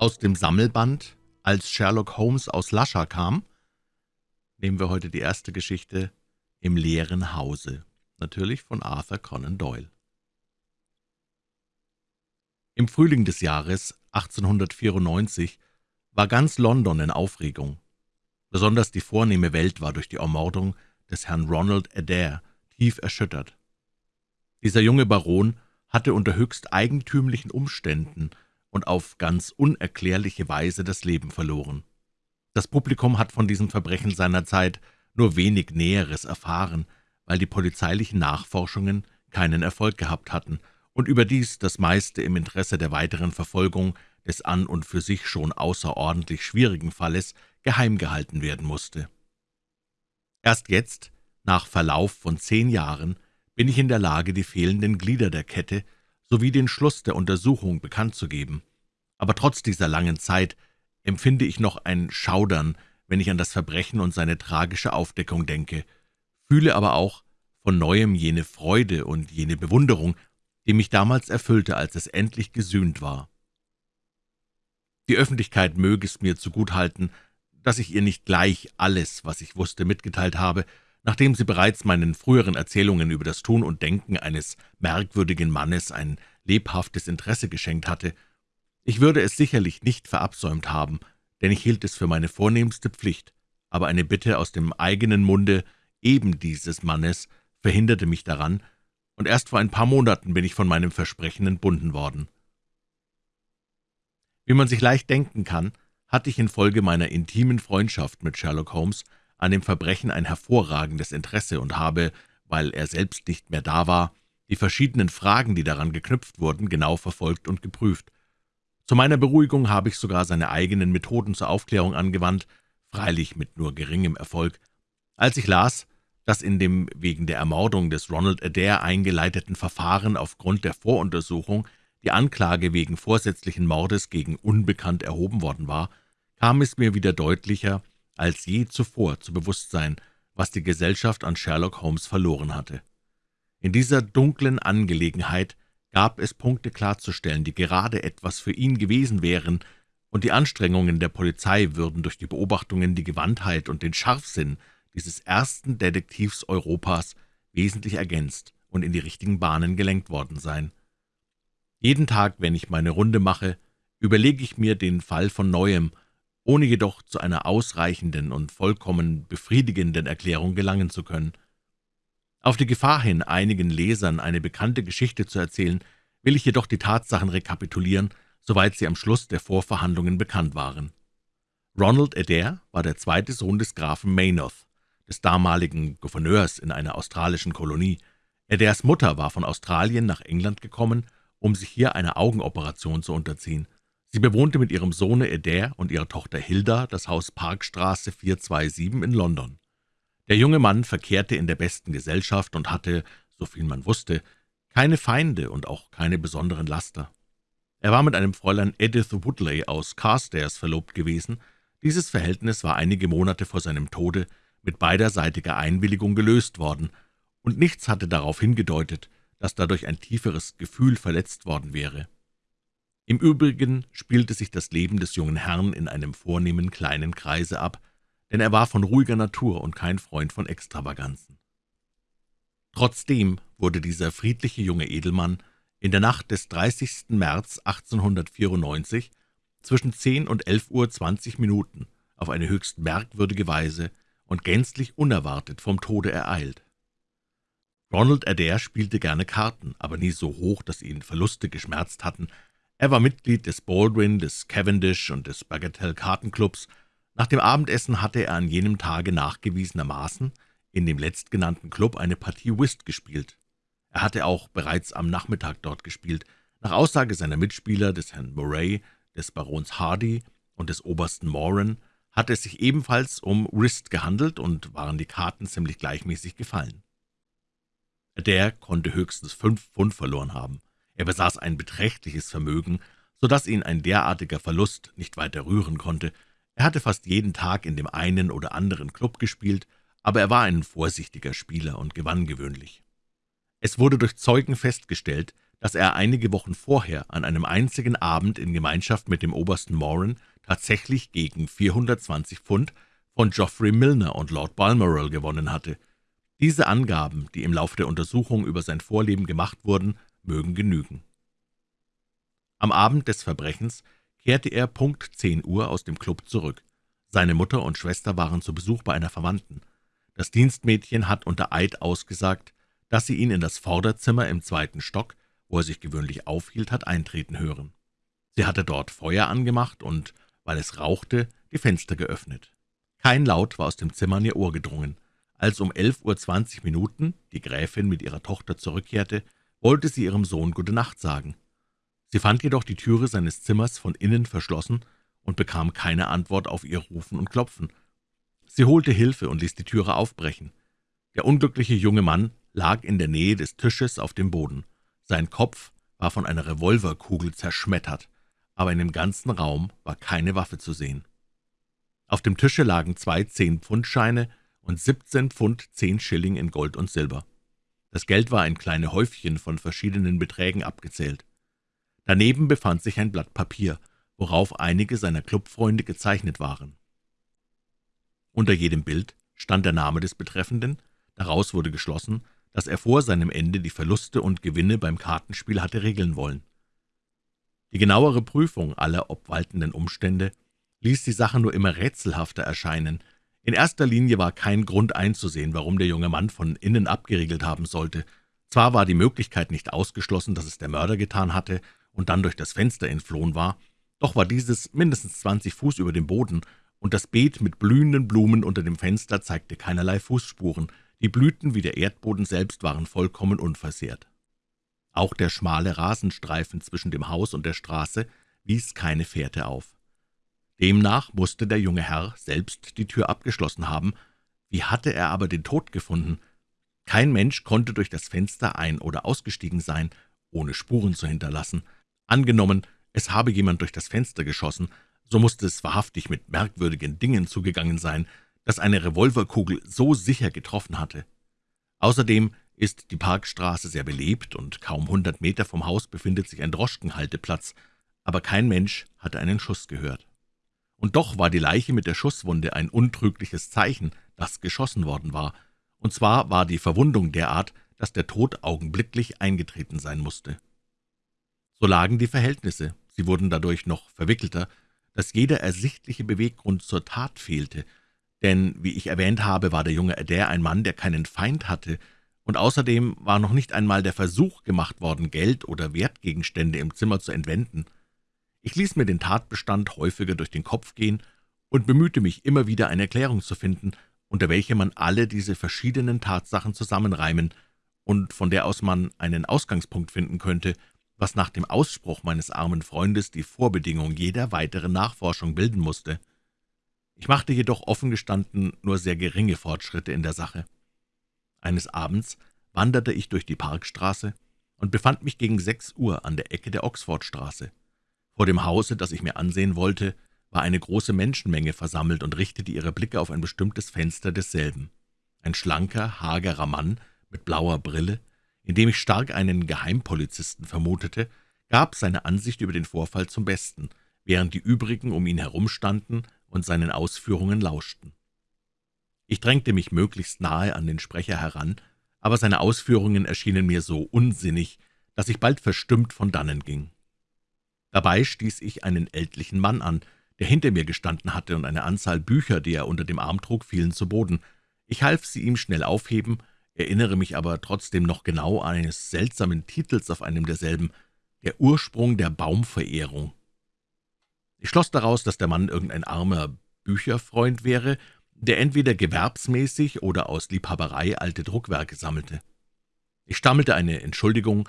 Aus dem Sammelband »Als Sherlock Holmes aus Lascha kam« nehmen wir heute die erste Geschichte »Im leeren Hause«, natürlich von Arthur Conan Doyle. Im Frühling des Jahres 1894 war ganz London in Aufregung. Besonders die vornehme Welt war durch die Ermordung des Herrn Ronald Adair tief erschüttert. Dieser junge Baron hatte unter höchst eigentümlichen Umständen und auf ganz unerklärliche Weise das Leben verloren. Das Publikum hat von diesem Verbrechen seiner Zeit nur wenig Näheres erfahren, weil die polizeilichen Nachforschungen keinen Erfolg gehabt hatten und überdies das meiste im Interesse der weiteren Verfolgung des an und für sich schon außerordentlich schwierigen Falles geheim gehalten werden musste. Erst jetzt, nach Verlauf von zehn Jahren, bin ich in der Lage, die fehlenden Glieder der Kette sowie den Schluss der Untersuchung bekannt zu geben. Aber trotz dieser langen Zeit empfinde ich noch ein Schaudern, wenn ich an das Verbrechen und seine tragische Aufdeckung denke, fühle aber auch von Neuem jene Freude und jene Bewunderung, die mich damals erfüllte, als es endlich gesühnt war. Die Öffentlichkeit möge es mir zuguthalten, dass ich ihr nicht gleich alles, was ich wusste, mitgeteilt habe, nachdem sie bereits meinen früheren Erzählungen über das Tun und Denken eines merkwürdigen Mannes ein lebhaftes Interesse geschenkt hatte. Ich würde es sicherlich nicht verabsäumt haben, denn ich hielt es für meine vornehmste Pflicht, aber eine Bitte aus dem eigenen Munde eben dieses Mannes verhinderte mich daran, und erst vor ein paar Monaten bin ich von meinem Versprechen entbunden worden. Wie man sich leicht denken kann, hatte ich infolge meiner intimen Freundschaft mit Sherlock Holmes an dem Verbrechen ein hervorragendes Interesse und habe, weil er selbst nicht mehr da war, die verschiedenen Fragen, die daran geknüpft wurden, genau verfolgt und geprüft. Zu meiner Beruhigung habe ich sogar seine eigenen Methoden zur Aufklärung angewandt, freilich mit nur geringem Erfolg. Als ich las, dass in dem wegen der Ermordung des Ronald Adair eingeleiteten Verfahren aufgrund der Voruntersuchung die Anklage wegen vorsätzlichen Mordes gegen Unbekannt erhoben worden war, kam es mir wieder deutlicher, als je zuvor zu Bewusstsein, was die Gesellschaft an Sherlock Holmes verloren hatte. In dieser dunklen Angelegenheit gab es Punkte klarzustellen, die gerade etwas für ihn gewesen wären, und die Anstrengungen der Polizei würden durch die Beobachtungen die Gewandtheit und den Scharfsinn dieses ersten Detektivs Europas wesentlich ergänzt und in die richtigen Bahnen gelenkt worden sein. Jeden Tag, wenn ich meine Runde mache, überlege ich mir den Fall von Neuem ohne jedoch zu einer ausreichenden und vollkommen befriedigenden Erklärung gelangen zu können. Auf die Gefahr hin, einigen Lesern eine bekannte Geschichte zu erzählen, will ich jedoch die Tatsachen rekapitulieren, soweit sie am Schluss der Vorverhandlungen bekannt waren. Ronald Adair war der zweite Sohn des Grafen Maynooth, des damaligen Gouverneurs in einer australischen Kolonie. Adairs Mutter war von Australien nach England gekommen, um sich hier einer Augenoperation zu unterziehen. Sie bewohnte mit ihrem Sohne Adair und ihrer Tochter Hilda das Haus Parkstraße 427 in London. Der junge Mann verkehrte in der besten Gesellschaft und hatte, soviel man wusste, keine Feinde und auch keine besonderen Laster. Er war mit einem Fräulein Edith Woodley aus Carstairs verlobt gewesen. Dieses Verhältnis war einige Monate vor seinem Tode mit beiderseitiger Einwilligung gelöst worden, und nichts hatte darauf hingedeutet, dass dadurch ein tieferes Gefühl verletzt worden wäre. Im Übrigen spielte sich das Leben des jungen Herrn in einem vornehmen kleinen Kreise ab, denn er war von ruhiger Natur und kein Freund von Extravaganzen. Trotzdem wurde dieser friedliche junge Edelmann in der Nacht des 30. März 1894 zwischen 10 und 11 Uhr 20 Minuten auf eine höchst merkwürdige Weise und gänzlich unerwartet vom Tode ereilt. Ronald Adair spielte gerne Karten, aber nie so hoch, dass ihn Verluste geschmerzt hatten, er war Mitglied des Baldwin, des Cavendish und des Bagatelle-Kartenclubs. Nach dem Abendessen hatte er an jenem Tage nachgewiesenermaßen in dem letztgenannten Club eine Partie Whist gespielt. Er hatte auch bereits am Nachmittag dort gespielt. Nach Aussage seiner Mitspieler, des Herrn Murray, des Barons Hardy und des Obersten Moran, hatte es sich ebenfalls um Whist gehandelt und waren die Karten ziemlich gleichmäßig gefallen. Der konnte höchstens fünf Pfund verloren haben. Er besaß ein beträchtliches Vermögen, so dass ihn ein derartiger Verlust nicht weiter rühren konnte. Er hatte fast jeden Tag in dem einen oder anderen Klub gespielt, aber er war ein vorsichtiger Spieler und gewann gewöhnlich. Es wurde durch Zeugen festgestellt, dass er einige Wochen vorher an einem einzigen Abend in Gemeinschaft mit dem Obersten Moran tatsächlich gegen 420 Pfund von Geoffrey Milner und Lord Balmoral gewonnen hatte. Diese Angaben, die im Lauf der Untersuchung über sein Vorleben gemacht wurden, mögen genügen. Am Abend des Verbrechens kehrte er Punkt 10 Uhr aus dem Club zurück. Seine Mutter und Schwester waren zu Besuch bei einer Verwandten. Das Dienstmädchen hat unter Eid ausgesagt, dass sie ihn in das Vorderzimmer im zweiten Stock, wo er sich gewöhnlich aufhielt, hat eintreten hören. Sie hatte dort Feuer angemacht und, weil es rauchte, die Fenster geöffnet. Kein Laut war aus dem Zimmer in ihr Ohr gedrungen. Als um elf Uhr zwanzig Minuten die Gräfin mit ihrer Tochter zurückkehrte, wollte sie ihrem Sohn Gute Nacht sagen. Sie fand jedoch die Türe seines Zimmers von innen verschlossen und bekam keine Antwort auf ihr Rufen und Klopfen. Sie holte Hilfe und ließ die Türe aufbrechen. Der unglückliche junge Mann lag in der Nähe des Tisches auf dem Boden. Sein Kopf war von einer Revolverkugel zerschmettert, aber in dem ganzen Raum war keine Waffe zu sehen. Auf dem Tische lagen zwei Zehn-Pfund-Scheine und 17 Pfund 10 Schilling in Gold und Silber. Das Geld war in kleine Häufchen von verschiedenen Beträgen abgezählt. Daneben befand sich ein Blatt Papier, worauf einige seiner Clubfreunde gezeichnet waren. Unter jedem Bild stand der Name des Betreffenden, daraus wurde geschlossen, dass er vor seinem Ende die Verluste und Gewinne beim Kartenspiel hatte regeln wollen. Die genauere Prüfung aller obwaltenden Umstände ließ die Sache nur immer rätselhafter erscheinen. In erster Linie war kein Grund einzusehen, warum der junge Mann von innen abgeriegelt haben sollte. Zwar war die Möglichkeit nicht ausgeschlossen, dass es der Mörder getan hatte und dann durch das Fenster entflohen war, doch war dieses mindestens zwanzig Fuß über dem Boden, und das Beet mit blühenden Blumen unter dem Fenster zeigte keinerlei Fußspuren. Die Blüten wie der Erdboden selbst waren vollkommen unversehrt. Auch der schmale Rasenstreifen zwischen dem Haus und der Straße wies keine Fährte auf. Demnach musste der junge Herr selbst die Tür abgeschlossen haben. Wie hatte er aber den Tod gefunden? Kein Mensch konnte durch das Fenster ein- oder ausgestiegen sein, ohne Spuren zu hinterlassen. Angenommen, es habe jemand durch das Fenster geschossen, so musste es wahrhaftig mit merkwürdigen Dingen zugegangen sein, dass eine Revolverkugel so sicher getroffen hatte. Außerdem ist die Parkstraße sehr belebt, und kaum hundert Meter vom Haus befindet sich ein Droschkenhalteplatz, aber kein Mensch hatte einen Schuss gehört. Und doch war die Leiche mit der Schusswunde ein untrügliches Zeichen, dass geschossen worden war, und zwar war die Verwundung derart, dass der Tod augenblicklich eingetreten sein musste. So lagen die Verhältnisse, sie wurden dadurch noch verwickelter, dass jeder ersichtliche Beweggrund zur Tat fehlte, denn, wie ich erwähnt habe, war der junge Adair ein Mann, der keinen Feind hatte, und außerdem war noch nicht einmal der Versuch gemacht worden, Geld oder Wertgegenstände im Zimmer zu entwenden. Ich ließ mir den Tatbestand häufiger durch den Kopf gehen und bemühte mich immer wieder eine Erklärung zu finden, unter welcher man alle diese verschiedenen Tatsachen zusammenreimen und von der aus man einen Ausgangspunkt finden könnte, was nach dem Ausspruch meines armen Freundes die Vorbedingung jeder weiteren Nachforschung bilden musste. Ich machte jedoch offen gestanden nur sehr geringe Fortschritte in der Sache. Eines Abends wanderte ich durch die Parkstraße und befand mich gegen sechs Uhr an der Ecke der Oxfordstraße. Vor dem Hause, das ich mir ansehen wollte, war eine große Menschenmenge versammelt und richtete ihre Blicke auf ein bestimmtes Fenster desselben. Ein schlanker, hagerer Mann mit blauer Brille, in dem ich stark einen Geheimpolizisten vermutete, gab seine Ansicht über den Vorfall zum Besten, während die übrigen um ihn herumstanden und seinen Ausführungen lauschten. Ich drängte mich möglichst nahe an den Sprecher heran, aber seine Ausführungen erschienen mir so unsinnig, dass ich bald verstimmt von dannen ging. Dabei stieß ich einen ältlichen Mann an, der hinter mir gestanden hatte, und eine Anzahl Bücher, die er unter dem Arm trug, fielen zu Boden. Ich half sie ihm schnell aufheben, erinnere mich aber trotzdem noch genau eines seltsamen Titels auf einem derselben, »Der Ursprung der Baumverehrung«. Ich schloss daraus, dass der Mann irgendein armer Bücherfreund wäre, der entweder gewerbsmäßig oder aus Liebhaberei alte Druckwerke sammelte. Ich stammelte eine Entschuldigung,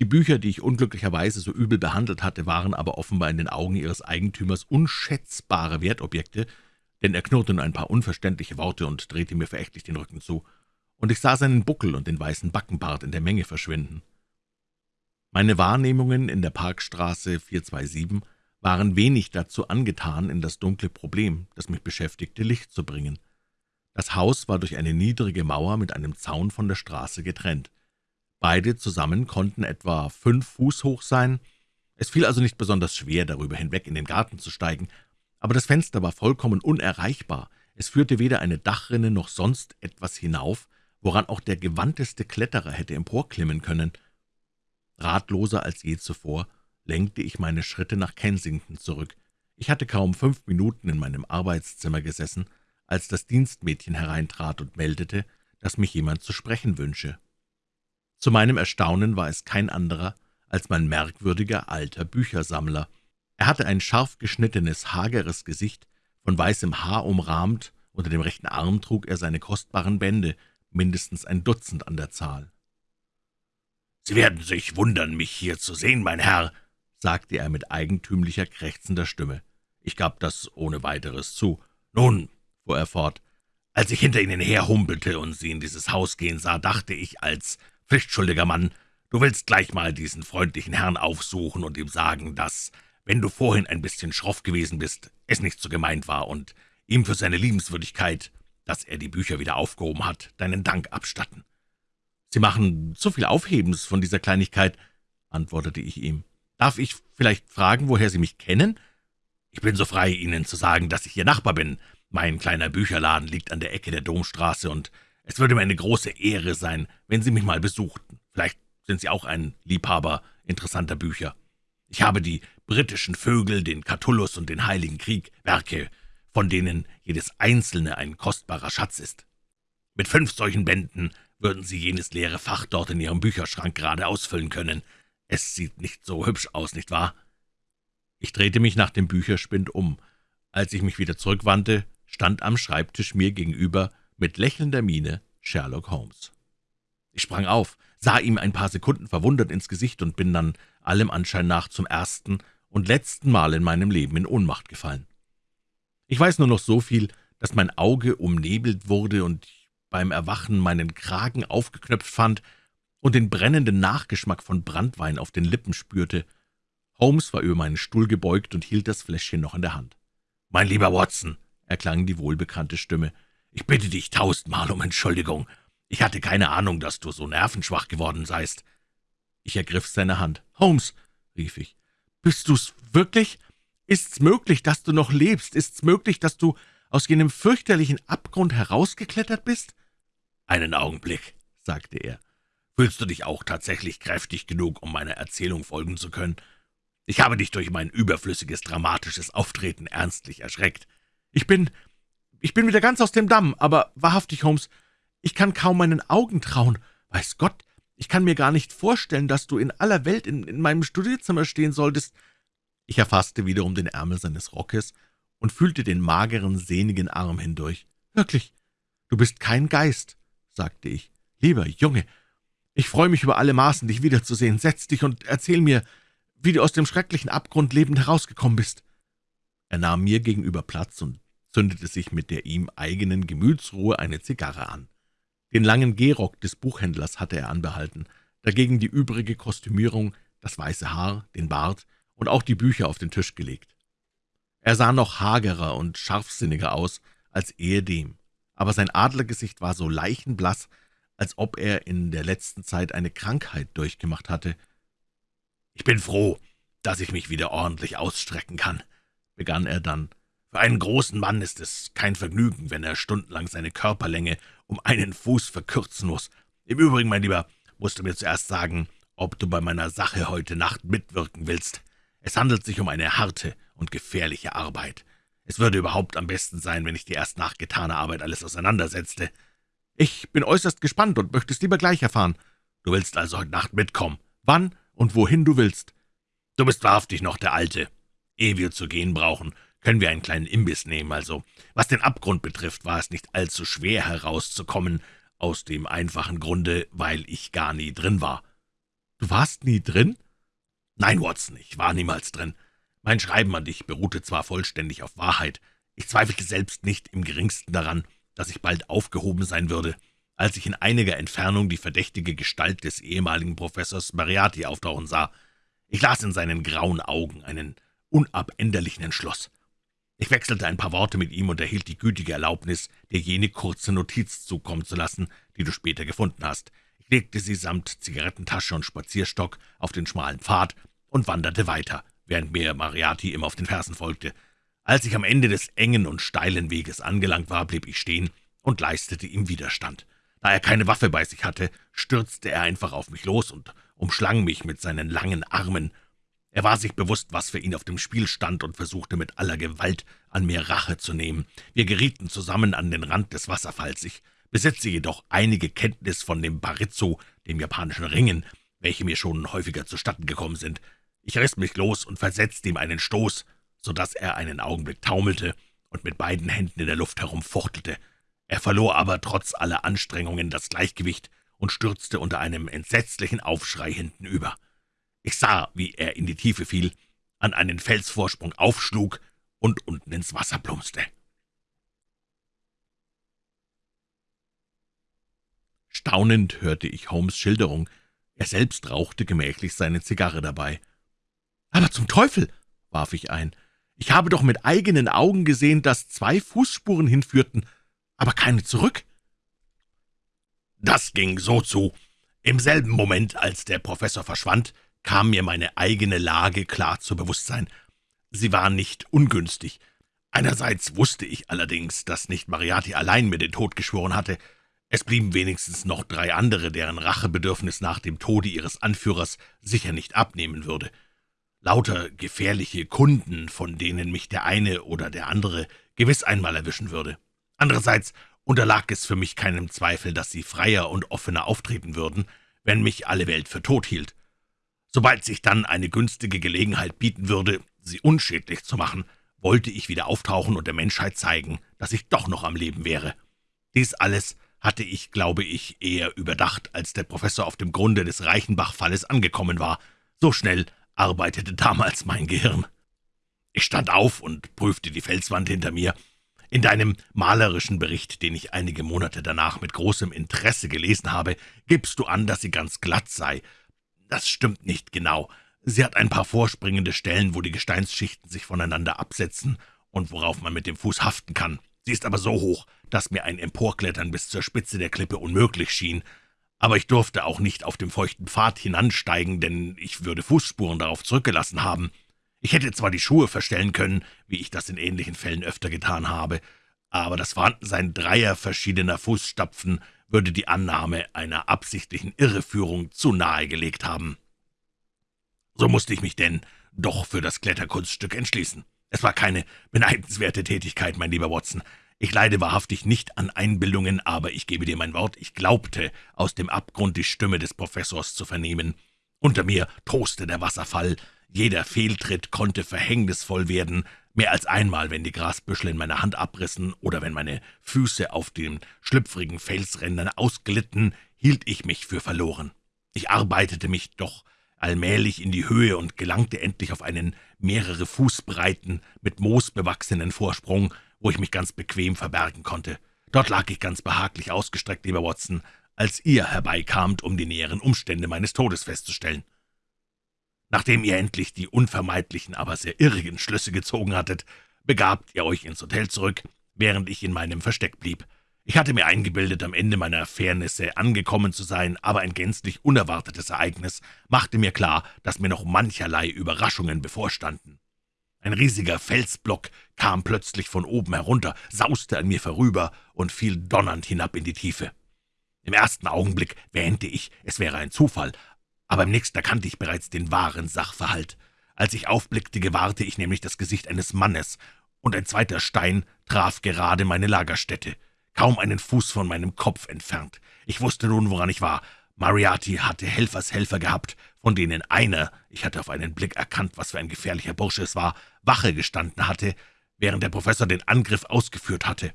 die Bücher, die ich unglücklicherweise so übel behandelt hatte, waren aber offenbar in den Augen ihres Eigentümers unschätzbare Wertobjekte, denn er knurrte nur ein paar unverständliche Worte und drehte mir verächtlich den Rücken zu, und ich sah seinen Buckel und den weißen Backenbart in der Menge verschwinden. Meine Wahrnehmungen in der Parkstraße 427 waren wenig dazu angetan, in das dunkle Problem, das mich beschäftigte, Licht zu bringen. Das Haus war durch eine niedrige Mauer mit einem Zaun von der Straße getrennt. Beide zusammen konnten etwa fünf Fuß hoch sein. Es fiel also nicht besonders schwer, darüber hinweg in den Garten zu steigen, aber das Fenster war vollkommen unerreichbar. Es führte weder eine Dachrinne noch sonst etwas hinauf, woran auch der gewandteste Kletterer hätte emporklimmen können. Ratloser als je zuvor lenkte ich meine Schritte nach Kensington zurück. Ich hatte kaum fünf Minuten in meinem Arbeitszimmer gesessen, als das Dienstmädchen hereintrat und meldete, dass mich jemand zu sprechen wünsche. Zu meinem Erstaunen war es kein anderer als mein merkwürdiger alter Büchersammler. Er hatte ein scharf geschnittenes, hageres Gesicht, von weißem Haar umrahmt, unter dem rechten Arm trug er seine kostbaren Bände, mindestens ein Dutzend an der Zahl. »Sie werden sich wundern, mich hier zu sehen, mein Herr«, sagte er mit eigentümlicher, krächzender Stimme. Ich gab das ohne weiteres zu. »Nun«, fuhr er fort, »als ich hinter Ihnen herhumpelte und Sie in dieses Haus gehen sah, dachte ich als pflichtschuldiger Mann, du willst gleich mal diesen freundlichen Herrn aufsuchen und ihm sagen, dass, wenn du vorhin ein bisschen schroff gewesen bist, es nicht so gemeint war und ihm für seine Liebenswürdigkeit, dass er die Bücher wieder aufgehoben hat, deinen Dank abstatten.« »Sie machen zu viel Aufhebens von dieser Kleinigkeit«, antwortete ich ihm. »Darf ich vielleicht fragen, woher Sie mich kennen?« »Ich bin so frei, Ihnen zu sagen, dass ich Ihr Nachbar bin. Mein kleiner Bücherladen liegt an der Ecke der Domstraße, und es würde mir eine große Ehre sein, wenn Sie mich mal besuchten. Vielleicht sind Sie auch ein Liebhaber interessanter Bücher. Ich habe die britischen Vögel, den Catullus und den Heiligen Krieg, Werke, von denen jedes einzelne ein kostbarer Schatz ist. Mit fünf solchen Bänden würden Sie jenes leere Fach dort in Ihrem Bücherschrank gerade ausfüllen können. Es sieht nicht so hübsch aus, nicht wahr?« Ich drehte mich nach dem Bücherspind um. Als ich mich wieder zurückwandte, stand am Schreibtisch mir gegenüber mit lächelnder Miene Sherlock Holmes. Ich sprang auf, sah ihm ein paar Sekunden verwundert ins Gesicht und bin dann allem Anschein nach zum ersten und letzten Mal in meinem Leben in Ohnmacht gefallen. Ich weiß nur noch so viel, dass mein Auge umnebelt wurde und beim Erwachen meinen Kragen aufgeknöpft fand und den brennenden Nachgeschmack von Brandwein auf den Lippen spürte. Holmes war über meinen Stuhl gebeugt und hielt das Fläschchen noch in der Hand. »Mein lieber Watson«, erklang die wohlbekannte Stimme, »ich bitte dich tausendmal um Entschuldigung. Ich hatte keine Ahnung, dass du so nervenschwach geworden seist.« Ich ergriff seine Hand. »Holmes«, rief ich, »bist du's wirklich? Ist's möglich, dass du noch lebst? Ist's möglich, dass du aus jenem fürchterlichen Abgrund herausgeklettert bist?« »Einen Augenblick«, sagte er. »Fühlst du dich auch tatsächlich kräftig genug, um meiner Erzählung folgen zu können? Ich habe dich durch mein überflüssiges, dramatisches Auftreten ernstlich erschreckt. Ich bin... ich bin wieder ganz aus dem Damm, aber wahrhaftig, Holmes, ich kann kaum meinen Augen trauen. Weiß Gott, ich kann mir gar nicht vorstellen, dass du in aller Welt in, in meinem Studierzimmer stehen solltest.« Ich erfasste wiederum den Ärmel seines Rockes und fühlte den mageren, sehnigen Arm hindurch. »Wirklich, du bist kein Geist«, sagte ich. »Lieber Junge, ich freue mich über alle Maßen, dich wiederzusehen. Setz dich und erzähl mir, wie du aus dem schrecklichen Abgrund lebend herausgekommen bist.« Er nahm mir gegenüber Platz und zündete sich mit der ihm eigenen Gemütsruhe eine Zigarre an. Den langen Gehrock des Buchhändlers hatte er anbehalten, dagegen die übrige Kostümierung, das weiße Haar, den Bart und auch die Bücher auf den Tisch gelegt. Er sah noch hagerer und scharfsinniger aus als ehedem aber sein Adlergesicht war so leichenblaß, als ob er in der letzten Zeit eine Krankheit durchgemacht hatte. »Ich bin froh, dass ich mich wieder ordentlich ausstrecken kann«, begann er dann. »Für einen großen Mann ist es kein Vergnügen, wenn er stundenlang seine Körperlänge um einen Fuß verkürzen muss. Im Übrigen, mein Lieber, musst du mir zuerst sagen, ob du bei meiner Sache heute Nacht mitwirken willst. Es handelt sich um eine harte und gefährliche Arbeit. Es würde überhaupt am besten sein, wenn ich dir erst nach getaner Arbeit alles auseinandersetzte. Ich bin äußerst gespannt und möchte es lieber gleich erfahren. Du willst also heute Nacht mitkommen, wann und wohin du willst. Du bist wahrhaftig noch der Alte. Ehe wir zu gehen brauchen, können wir einen kleinen Imbiss nehmen, also. Was den Abgrund betrifft, war es nicht allzu schwer herauszukommen, aus dem einfachen Grunde, weil ich gar nie drin war. Du warst nie drin? Nein, Watson, ich war niemals drin. Mein Schreiben an dich beruhte zwar vollständig auf Wahrheit, ich zweifelte selbst nicht im geringsten daran, dass ich bald aufgehoben sein würde, als ich in einiger Entfernung die verdächtige Gestalt des ehemaligen Professors Mariati auftauchen sah. Ich las in seinen grauen Augen einen unabänderlichen Entschluss. Ich wechselte ein paar Worte mit ihm und erhielt die gütige Erlaubnis, dir jene kurze Notiz zukommen zu lassen, die du später gefunden hast. Ich legte sie samt Zigarettentasche und Spazierstock auf den schmalen Pfad und wanderte weiter, während mir Mariati immer auf den Fersen folgte. Als ich am Ende des engen und steilen Weges angelangt war, blieb ich stehen und leistete ihm Widerstand. Da er keine Waffe bei sich hatte, stürzte er einfach auf mich los und umschlang mich mit seinen langen Armen. Er war sich bewusst, was für ihn auf dem Spiel stand und versuchte mit aller Gewalt an mir Rache zu nehmen. Wir gerieten zusammen an den Rand des Wasserfalls. Ich besitze jedoch einige Kenntnis von dem Barizzo, dem japanischen Ringen, welche mir schon häufiger zustatten gekommen sind. Ich riss mich los und versetzte ihm einen Stoß, so dass er einen Augenblick taumelte und mit beiden Händen in der Luft herumfuchtelte. Er verlor aber trotz aller Anstrengungen das Gleichgewicht und stürzte unter einem entsetzlichen Aufschrei hinten über. Ich sah, wie er in die Tiefe fiel, an einen Felsvorsprung aufschlug und unten ins Wasser plumpste. Staunend hörte ich Holmes' Schilderung. Er selbst rauchte gemächlich seine Zigarre dabei. »Aber zum Teufel«, warf ich ein, »ich habe doch mit eigenen Augen gesehen, dass zwei Fußspuren hinführten, aber keine zurück.« Das ging so zu. Im selben Moment, als der Professor verschwand, kam mir meine eigene Lage klar zu Bewusstsein. Sie war nicht ungünstig. Einerseits wusste ich allerdings, dass nicht Mariati allein mir den Tod geschworen hatte. Es blieben wenigstens noch drei andere, deren Rachebedürfnis nach dem Tode ihres Anführers sicher nicht abnehmen würde. Lauter gefährliche Kunden, von denen mich der eine oder der andere gewiss einmal erwischen würde. Andererseits unterlag es für mich keinem Zweifel, dass sie freier und offener auftreten würden, wenn mich alle Welt für tot hielt. Sobald sich dann eine günstige Gelegenheit bieten würde, sie unschädlich zu machen, wollte ich wieder auftauchen und der Menschheit zeigen, dass ich doch noch am Leben wäre. Dies alles hatte ich, glaube ich, eher überdacht, als der Professor auf dem Grunde des Reichenbach-Falles angekommen war. So schnell arbeitete damals mein Gehirn. Ich stand auf und prüfte die Felswand hinter mir. In deinem malerischen Bericht, den ich einige Monate danach mit großem Interesse gelesen habe, gibst du an, dass sie ganz glatt sei, das stimmt nicht genau. Sie hat ein paar vorspringende Stellen, wo die Gesteinsschichten sich voneinander absetzen und worauf man mit dem Fuß haften kann. Sie ist aber so hoch, dass mir ein Emporklettern bis zur Spitze der Klippe unmöglich schien. Aber ich durfte auch nicht auf dem feuchten Pfad hinansteigen, denn ich würde Fußspuren darauf zurückgelassen haben. Ich hätte zwar die Schuhe verstellen können, wie ich das in ähnlichen Fällen öfter getan habe, aber das Vorhandensein dreier verschiedener Fußstapfen würde die Annahme einer absichtlichen Irreführung zu nahe gelegt haben. So musste ich mich denn doch für das Kletterkunststück entschließen. Es war keine beneidenswerte Tätigkeit, mein lieber Watson. Ich leide wahrhaftig nicht an Einbildungen, aber ich gebe dir mein Wort, ich glaubte, aus dem Abgrund die Stimme des Professors zu vernehmen. Unter mir toste der Wasserfall, jeder Fehltritt konnte verhängnisvoll werden, Mehr als einmal, wenn die Grasbüschel in meiner Hand abrissen oder wenn meine Füße auf den schlüpfrigen Felsrändern ausglitten, hielt ich mich für verloren. Ich arbeitete mich doch allmählich in die Höhe und gelangte endlich auf einen mehrere Fuß breiten, mit Moos bewachsenen Vorsprung, wo ich mich ganz bequem verbergen konnte. Dort lag ich ganz behaglich ausgestreckt, lieber Watson, als ihr herbeikamt, um die näheren Umstände meines Todes festzustellen. Nachdem ihr endlich die unvermeidlichen, aber sehr irrigen Schlüsse gezogen hattet, begabt ihr euch ins Hotel zurück, während ich in meinem Versteck blieb. Ich hatte mir eingebildet, am Ende meiner Fairnisse angekommen zu sein, aber ein gänzlich unerwartetes Ereignis machte mir klar, dass mir noch mancherlei Überraschungen bevorstanden. Ein riesiger Felsblock kam plötzlich von oben herunter, sauste an mir vorüber und fiel donnernd hinab in die Tiefe. Im ersten Augenblick wähnte ich, es wäre ein Zufall, aber im nächsten erkannte ich bereits den wahren Sachverhalt. Als ich aufblickte, gewahrte ich nämlich das Gesicht eines Mannes, und ein zweiter Stein traf gerade meine Lagerstätte, kaum einen Fuß von meinem Kopf entfernt. Ich wusste nun, woran ich war. Mariati hatte Helfershelfer gehabt, von denen einer, ich hatte auf einen Blick erkannt, was für ein gefährlicher Bursche es war, Wache gestanden hatte, während der Professor den Angriff ausgeführt hatte.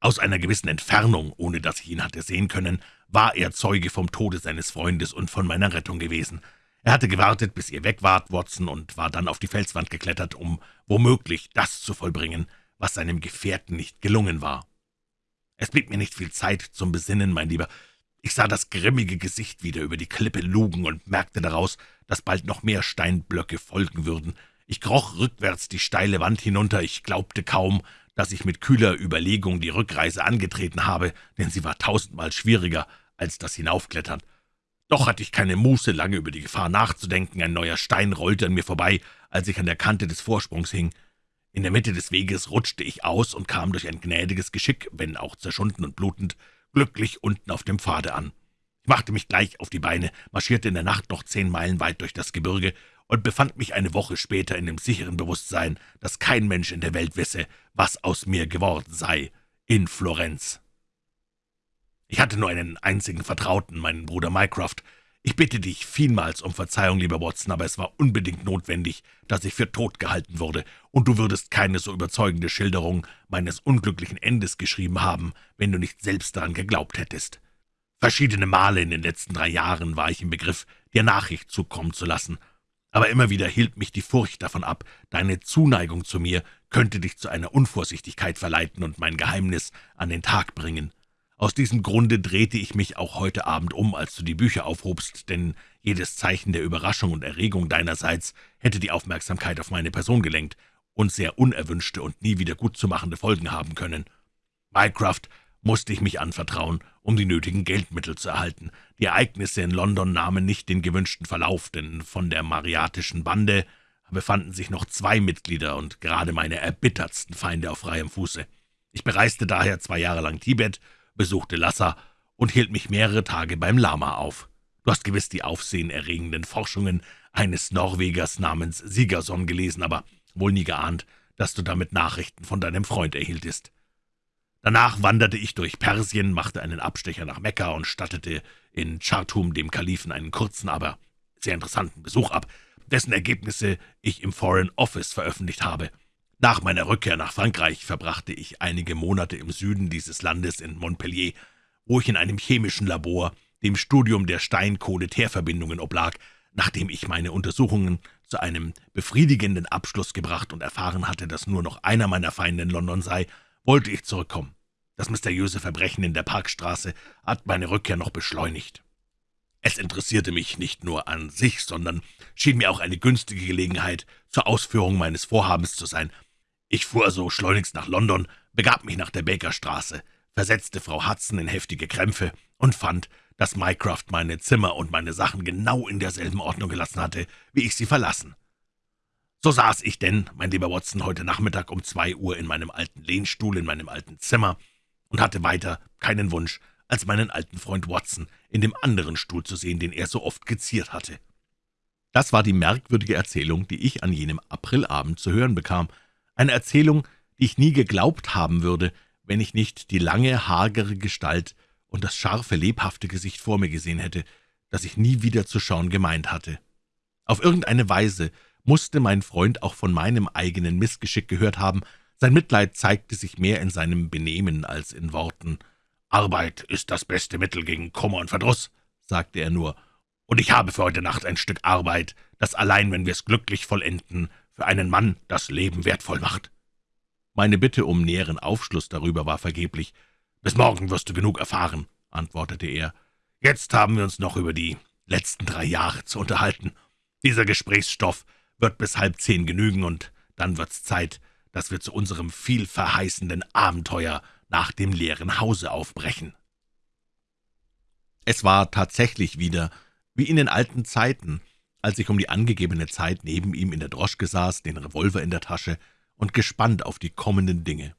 Aus einer gewissen Entfernung, ohne dass ich ihn hatte sehen können, war er Zeuge vom Tode seines Freundes und von meiner Rettung gewesen. Er hatte gewartet, bis ihr weg wart, Watson, und war dann auf die Felswand geklettert, um womöglich das zu vollbringen, was seinem Gefährten nicht gelungen war. Es blieb mir nicht viel Zeit zum Besinnen, mein Lieber. Ich sah das grimmige Gesicht wieder über die Klippe lugen und merkte daraus, dass bald noch mehr Steinblöcke folgen würden. Ich kroch rückwärts die steile Wand hinunter, ich glaubte kaum, dass ich mit kühler Überlegung die Rückreise angetreten habe, denn sie war tausendmal schwieriger als das Hinaufklettern. Doch hatte ich keine Muße, lange über die Gefahr nachzudenken. Ein neuer Stein rollte an mir vorbei, als ich an der Kante des Vorsprungs hing. In der Mitte des Weges rutschte ich aus und kam durch ein gnädiges Geschick, wenn auch zerschunden und blutend, glücklich unten auf dem Pfade an. Ich machte mich gleich auf die Beine, marschierte in der Nacht noch zehn Meilen weit durch das Gebirge und befand mich eine Woche später in dem sicheren Bewusstsein, dass kein Mensch in der Welt wisse, was aus mir geworden sei, in Florenz. Ich hatte nur einen einzigen Vertrauten, meinen Bruder Mycroft, ich bitte dich vielmals um Verzeihung, lieber Watson, aber es war unbedingt notwendig, dass ich für tot gehalten wurde, und du würdest keine so überzeugende Schilderung meines unglücklichen Endes geschrieben haben, wenn du nicht selbst daran geglaubt hättest. Verschiedene Male in den letzten drei Jahren war ich im Begriff, dir Nachricht zukommen zu lassen, aber immer wieder hielt mich die Furcht davon ab, deine Zuneigung zu mir könnte dich zu einer Unvorsichtigkeit verleiten und mein Geheimnis an den Tag bringen. Aus diesem Grunde drehte ich mich auch heute Abend um, als du die Bücher aufhobst, denn jedes Zeichen der Überraschung und Erregung deinerseits hätte die Aufmerksamkeit auf meine Person gelenkt und sehr unerwünschte und nie wieder gutzumachende Folgen haben können. Mycroft musste ich mich anvertrauen, um die nötigen Geldmittel zu erhalten. Die Ereignisse in London nahmen nicht den gewünschten Verlauf, denn von der mariatischen Bande befanden sich noch zwei Mitglieder und gerade meine erbittertsten Feinde auf freiem Fuße. Ich bereiste daher zwei Jahre lang Tibet besuchte Lhasa und hielt mich mehrere Tage beim Lama auf. Du hast gewiss die aufsehenerregenden Forschungen eines Norwegers namens Sigerson gelesen, aber wohl nie geahnt, dass du damit Nachrichten von deinem Freund erhieltest. Danach wanderte ich durch Persien, machte einen Abstecher nach Mekka und stattete in Chartum dem Kalifen einen kurzen, aber sehr interessanten Besuch ab, dessen Ergebnisse ich im Foreign Office veröffentlicht habe. Nach meiner Rückkehr nach Frankreich verbrachte ich einige Monate im Süden dieses Landes in Montpellier, wo ich in einem chemischen Labor dem Studium der Steinkohle-Teerverbindungen oblag. Nachdem ich meine Untersuchungen zu einem befriedigenden Abschluss gebracht und erfahren hatte, dass nur noch einer meiner Feinde in London sei, wollte ich zurückkommen. Das mysteriöse Verbrechen in der Parkstraße hat meine Rückkehr noch beschleunigt. Es interessierte mich nicht nur an sich, sondern schien mir auch eine günstige Gelegenheit zur Ausführung meines Vorhabens zu sein – ich fuhr also schleunigst nach London, begab mich nach der Bakerstraße, versetzte Frau Hudson in heftige Krämpfe und fand, dass Mycroft meine Zimmer und meine Sachen genau in derselben Ordnung gelassen hatte, wie ich sie verlassen. So saß ich denn, mein lieber Watson, heute Nachmittag um zwei Uhr in meinem alten Lehnstuhl in meinem alten Zimmer und hatte weiter keinen Wunsch, als meinen alten Freund Watson in dem anderen Stuhl zu sehen, den er so oft geziert hatte. Das war die merkwürdige Erzählung, die ich an jenem Aprilabend zu hören bekam, eine Erzählung, die ich nie geglaubt haben würde, wenn ich nicht die lange, hagere Gestalt und das scharfe, lebhafte Gesicht vor mir gesehen hätte, das ich nie wieder zu schauen gemeint hatte. Auf irgendeine Weise musste mein Freund auch von meinem eigenen Missgeschick gehört haben, sein Mitleid zeigte sich mehr in seinem Benehmen als in Worten. »Arbeit ist das beste Mittel gegen Kummer und Verdruss«, sagte er nur, »und ich habe für heute Nacht ein Stück Arbeit, das allein, wenn wir es glücklich vollenden, für einen Mann das Leben wertvoll macht.« Meine Bitte um näheren Aufschluss darüber war vergeblich. »Bis morgen wirst du genug erfahren«, antwortete er. »Jetzt haben wir uns noch über die letzten drei Jahre zu unterhalten. Dieser Gesprächsstoff wird bis halb zehn genügen, und dann wird's Zeit, dass wir zu unserem vielverheißenden Abenteuer nach dem leeren Hause aufbrechen.« Es war tatsächlich wieder wie in den alten Zeiten, als ich um die angegebene Zeit neben ihm in der Droschke saß, den Revolver in der Tasche und gespannt auf die kommenden Dinge.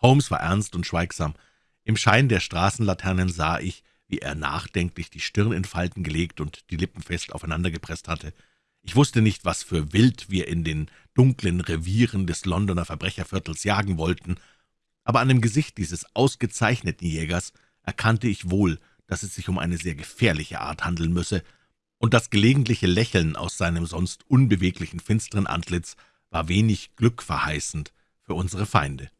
Holmes war ernst und schweigsam. Im Schein der Straßenlaternen sah ich, wie er nachdenklich die Stirn in Falten gelegt und die Lippen fest aufeinandergepresst hatte. Ich wusste nicht, was für Wild wir in den dunklen Revieren des Londoner Verbrecherviertels jagen wollten, aber an dem Gesicht dieses ausgezeichneten Jägers erkannte ich wohl, dass es sich um eine sehr gefährliche Art handeln müsse, und das gelegentliche Lächeln aus seinem sonst unbeweglichen, finsteren Antlitz war wenig glückverheißend für unsere Feinde.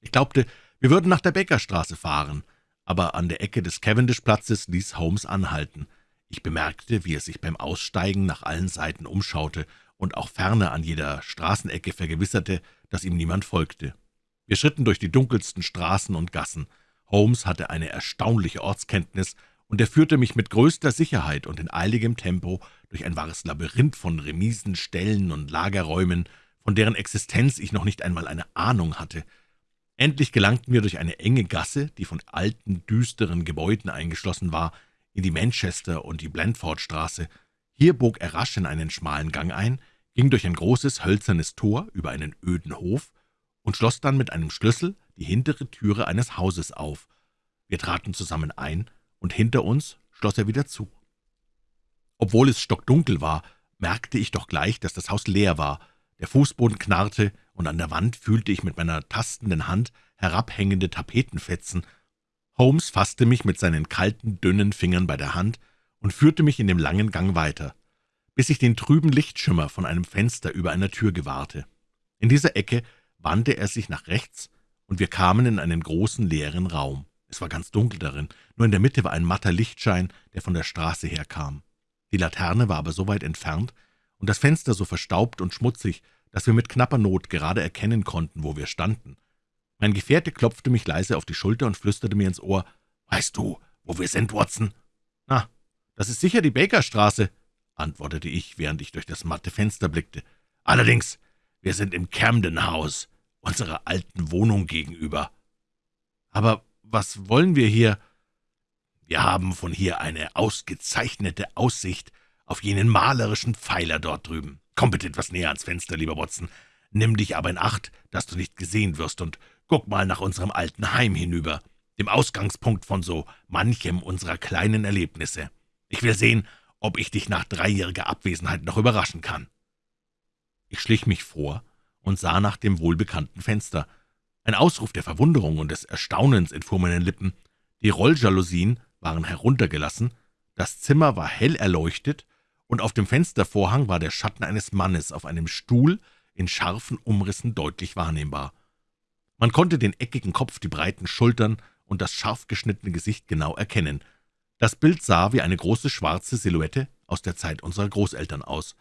Ich glaubte, wir würden nach der Bäckerstraße fahren, aber an der Ecke des Cavendish-Platzes ließ Holmes anhalten. Ich bemerkte, wie er sich beim Aussteigen nach allen Seiten umschaute und auch ferner an jeder Straßenecke vergewisserte, dass ihm niemand folgte. Wir schritten durch die dunkelsten Straßen und Gassen. Holmes hatte eine erstaunliche Ortskenntnis und er führte mich mit größter Sicherheit und in eiligem Tempo durch ein wahres Labyrinth von Remisen, Ställen und Lagerräumen, von deren Existenz ich noch nicht einmal eine Ahnung hatte. Endlich gelangten wir durch eine enge Gasse, die von alten, düsteren Gebäuden eingeschlossen war, in die Manchester- und die Blandfordstraße. Hier bog er rasch in einen schmalen Gang ein, ging durch ein großes hölzernes Tor über einen öden Hof und schloss dann mit einem Schlüssel die hintere Türe eines Hauses auf. Wir traten zusammen ein, und hinter uns schloss er wieder zu. Obwohl es stockdunkel war, merkte ich doch gleich, dass das Haus leer war. Der Fußboden knarrte, und an der Wand fühlte ich mit meiner tastenden Hand herabhängende Tapetenfetzen. Holmes fasste mich mit seinen kalten, dünnen Fingern bei der Hand und führte mich in dem langen Gang weiter, bis ich den trüben Lichtschimmer von einem Fenster über einer Tür gewahrte. In dieser Ecke wandte er sich nach rechts, und wir kamen in einen großen, leeren Raum. Es war ganz dunkel darin, nur in der Mitte war ein matter Lichtschein, der von der Straße herkam. Die Laterne war aber so weit entfernt und das Fenster so verstaubt und schmutzig, dass wir mit knapper Not gerade erkennen konnten, wo wir standen. Mein Gefährte klopfte mich leise auf die Schulter und flüsterte mir ins Ohr, »Weißt du, wo wir sind, Watson?« »Na, das ist sicher die Bakerstraße«, antwortete ich, während ich durch das matte Fenster blickte. »Allerdings, wir sind im Camden House, unserer alten Wohnung gegenüber.« »Aber was wollen wir hier?« »Wir haben von hier eine ausgezeichnete Aussicht auf jenen malerischen Pfeiler dort drüben. Komm bitte etwas näher ans Fenster, lieber Watson. Nimm dich aber in Acht, dass du nicht gesehen wirst, und guck mal nach unserem alten Heim hinüber, dem Ausgangspunkt von so manchem unserer kleinen Erlebnisse. Ich will sehen, ob ich dich nach dreijähriger Abwesenheit noch überraschen kann.« Ich schlich mich vor und sah nach dem wohlbekannten Fenster. Ein Ausruf der Verwunderung und des Erstaunens entfuhr meinen Lippen. Die Rolljalousien waren heruntergelassen, das Zimmer war hell erleuchtet, und auf dem Fenstervorhang war der Schatten eines Mannes auf einem Stuhl in scharfen Umrissen deutlich wahrnehmbar. Man konnte den eckigen Kopf, die breiten Schultern und das scharf geschnittene Gesicht genau erkennen. Das Bild sah wie eine große schwarze Silhouette aus der Zeit unserer Großeltern aus.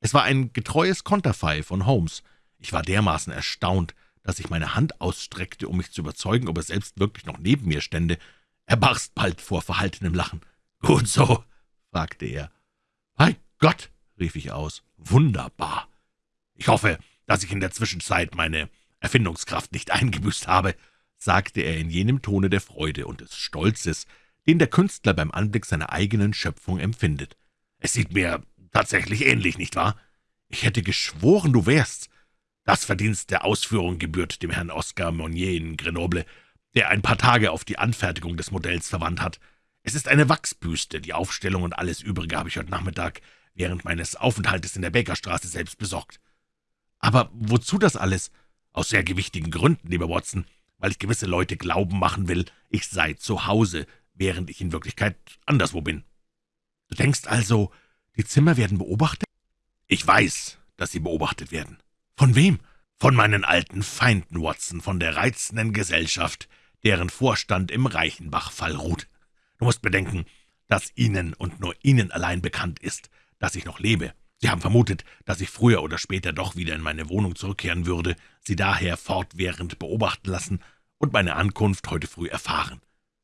Es war ein getreues Konterfei von Holmes. Ich war dermaßen erstaunt, dass ich meine Hand ausstreckte, um mich zu überzeugen, ob er selbst wirklich noch neben mir stände. Er barst bald vor verhaltenem Lachen. »Gut so«, fragte er. »Bei Gott«, rief ich aus, »wunderbar! Ich hoffe, dass ich in der Zwischenzeit meine Erfindungskraft nicht eingebüßt habe«, sagte er in jenem Tone der Freude und des Stolzes, den der Künstler beim Anblick seiner eigenen Schöpfung empfindet. »Es sieht mir tatsächlich ähnlich, nicht wahr? Ich hätte geschworen, du wärst. Das Verdienst der Ausführung gebührt dem Herrn Oscar Monnier in Grenoble, der ein paar Tage auf die Anfertigung des Modells verwandt hat. Es ist eine Wachsbüste, die Aufstellung und alles Übrige habe ich heute Nachmittag während meines Aufenthaltes in der Bakerstraße selbst besorgt. Aber wozu das alles? Aus sehr gewichtigen Gründen, lieber Watson, weil ich gewisse Leute glauben machen will, ich sei zu Hause, während ich in Wirklichkeit anderswo bin. Du denkst also, die Zimmer werden beobachtet? Ich weiß, dass sie beobachtet werden. Von wem? Von meinen alten Feinden, Watson, von der reizenden Gesellschaft, deren Vorstand im Reichenbach-Fall ruht. Du musst bedenken, dass Ihnen und nur Ihnen allein bekannt ist, dass ich noch lebe. Sie haben vermutet, dass ich früher oder später doch wieder in meine Wohnung zurückkehren würde, Sie daher fortwährend beobachten lassen und meine Ankunft heute früh erfahren.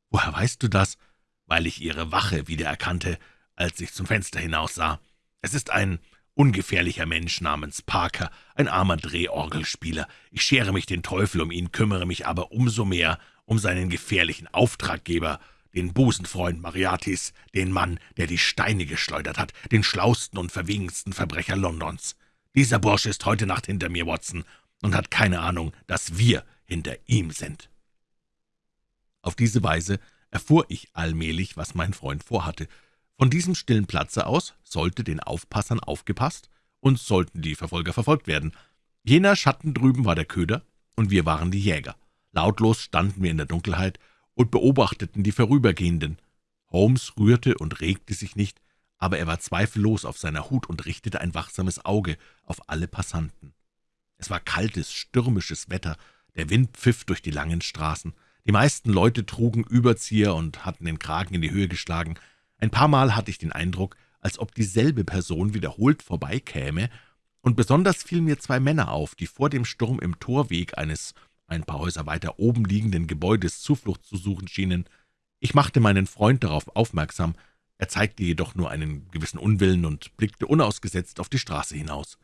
Woher weißt du das? Weil ich Ihre Wache wiedererkannte, als ich zum Fenster hinaussah. Es ist ein ungefährlicher Mensch namens Parker, ein armer Drehorgelspieler. Ich schere mich den Teufel um ihn, kümmere mich aber umso mehr um seinen gefährlichen Auftraggeber, den Busenfreund Mariatis, den Mann, der die Steine geschleudert hat, den schlausten und verwegensten Verbrecher Londons. Dieser Bursche ist heute Nacht hinter mir, Watson, und hat keine Ahnung, dass wir hinter ihm sind.« Auf diese Weise erfuhr ich allmählich, was mein Freund vorhatte. Von diesem stillen Platze aus sollte den Aufpassern aufgepasst und sollten die Verfolger verfolgt werden. Jener Schatten drüben war der Köder, und wir waren die Jäger. Lautlos standen wir in der Dunkelheit und beobachteten die Vorübergehenden. Holmes rührte und regte sich nicht, aber er war zweifellos auf seiner Hut und richtete ein wachsames Auge auf alle Passanten. Es war kaltes, stürmisches Wetter, der Wind pfiff durch die langen Straßen. Die meisten Leute trugen Überzieher und hatten den Kragen in die Höhe geschlagen. Ein paar Mal hatte ich den Eindruck, als ob dieselbe Person wiederholt vorbeikäme, und besonders fielen mir zwei Männer auf, die vor dem Sturm im Torweg eines ein paar Häuser weiter oben liegenden Gebäudes Zuflucht zu suchen schienen. Ich machte meinen Freund darauf aufmerksam, er zeigte jedoch nur einen gewissen Unwillen und blickte unausgesetzt auf die Straße hinaus.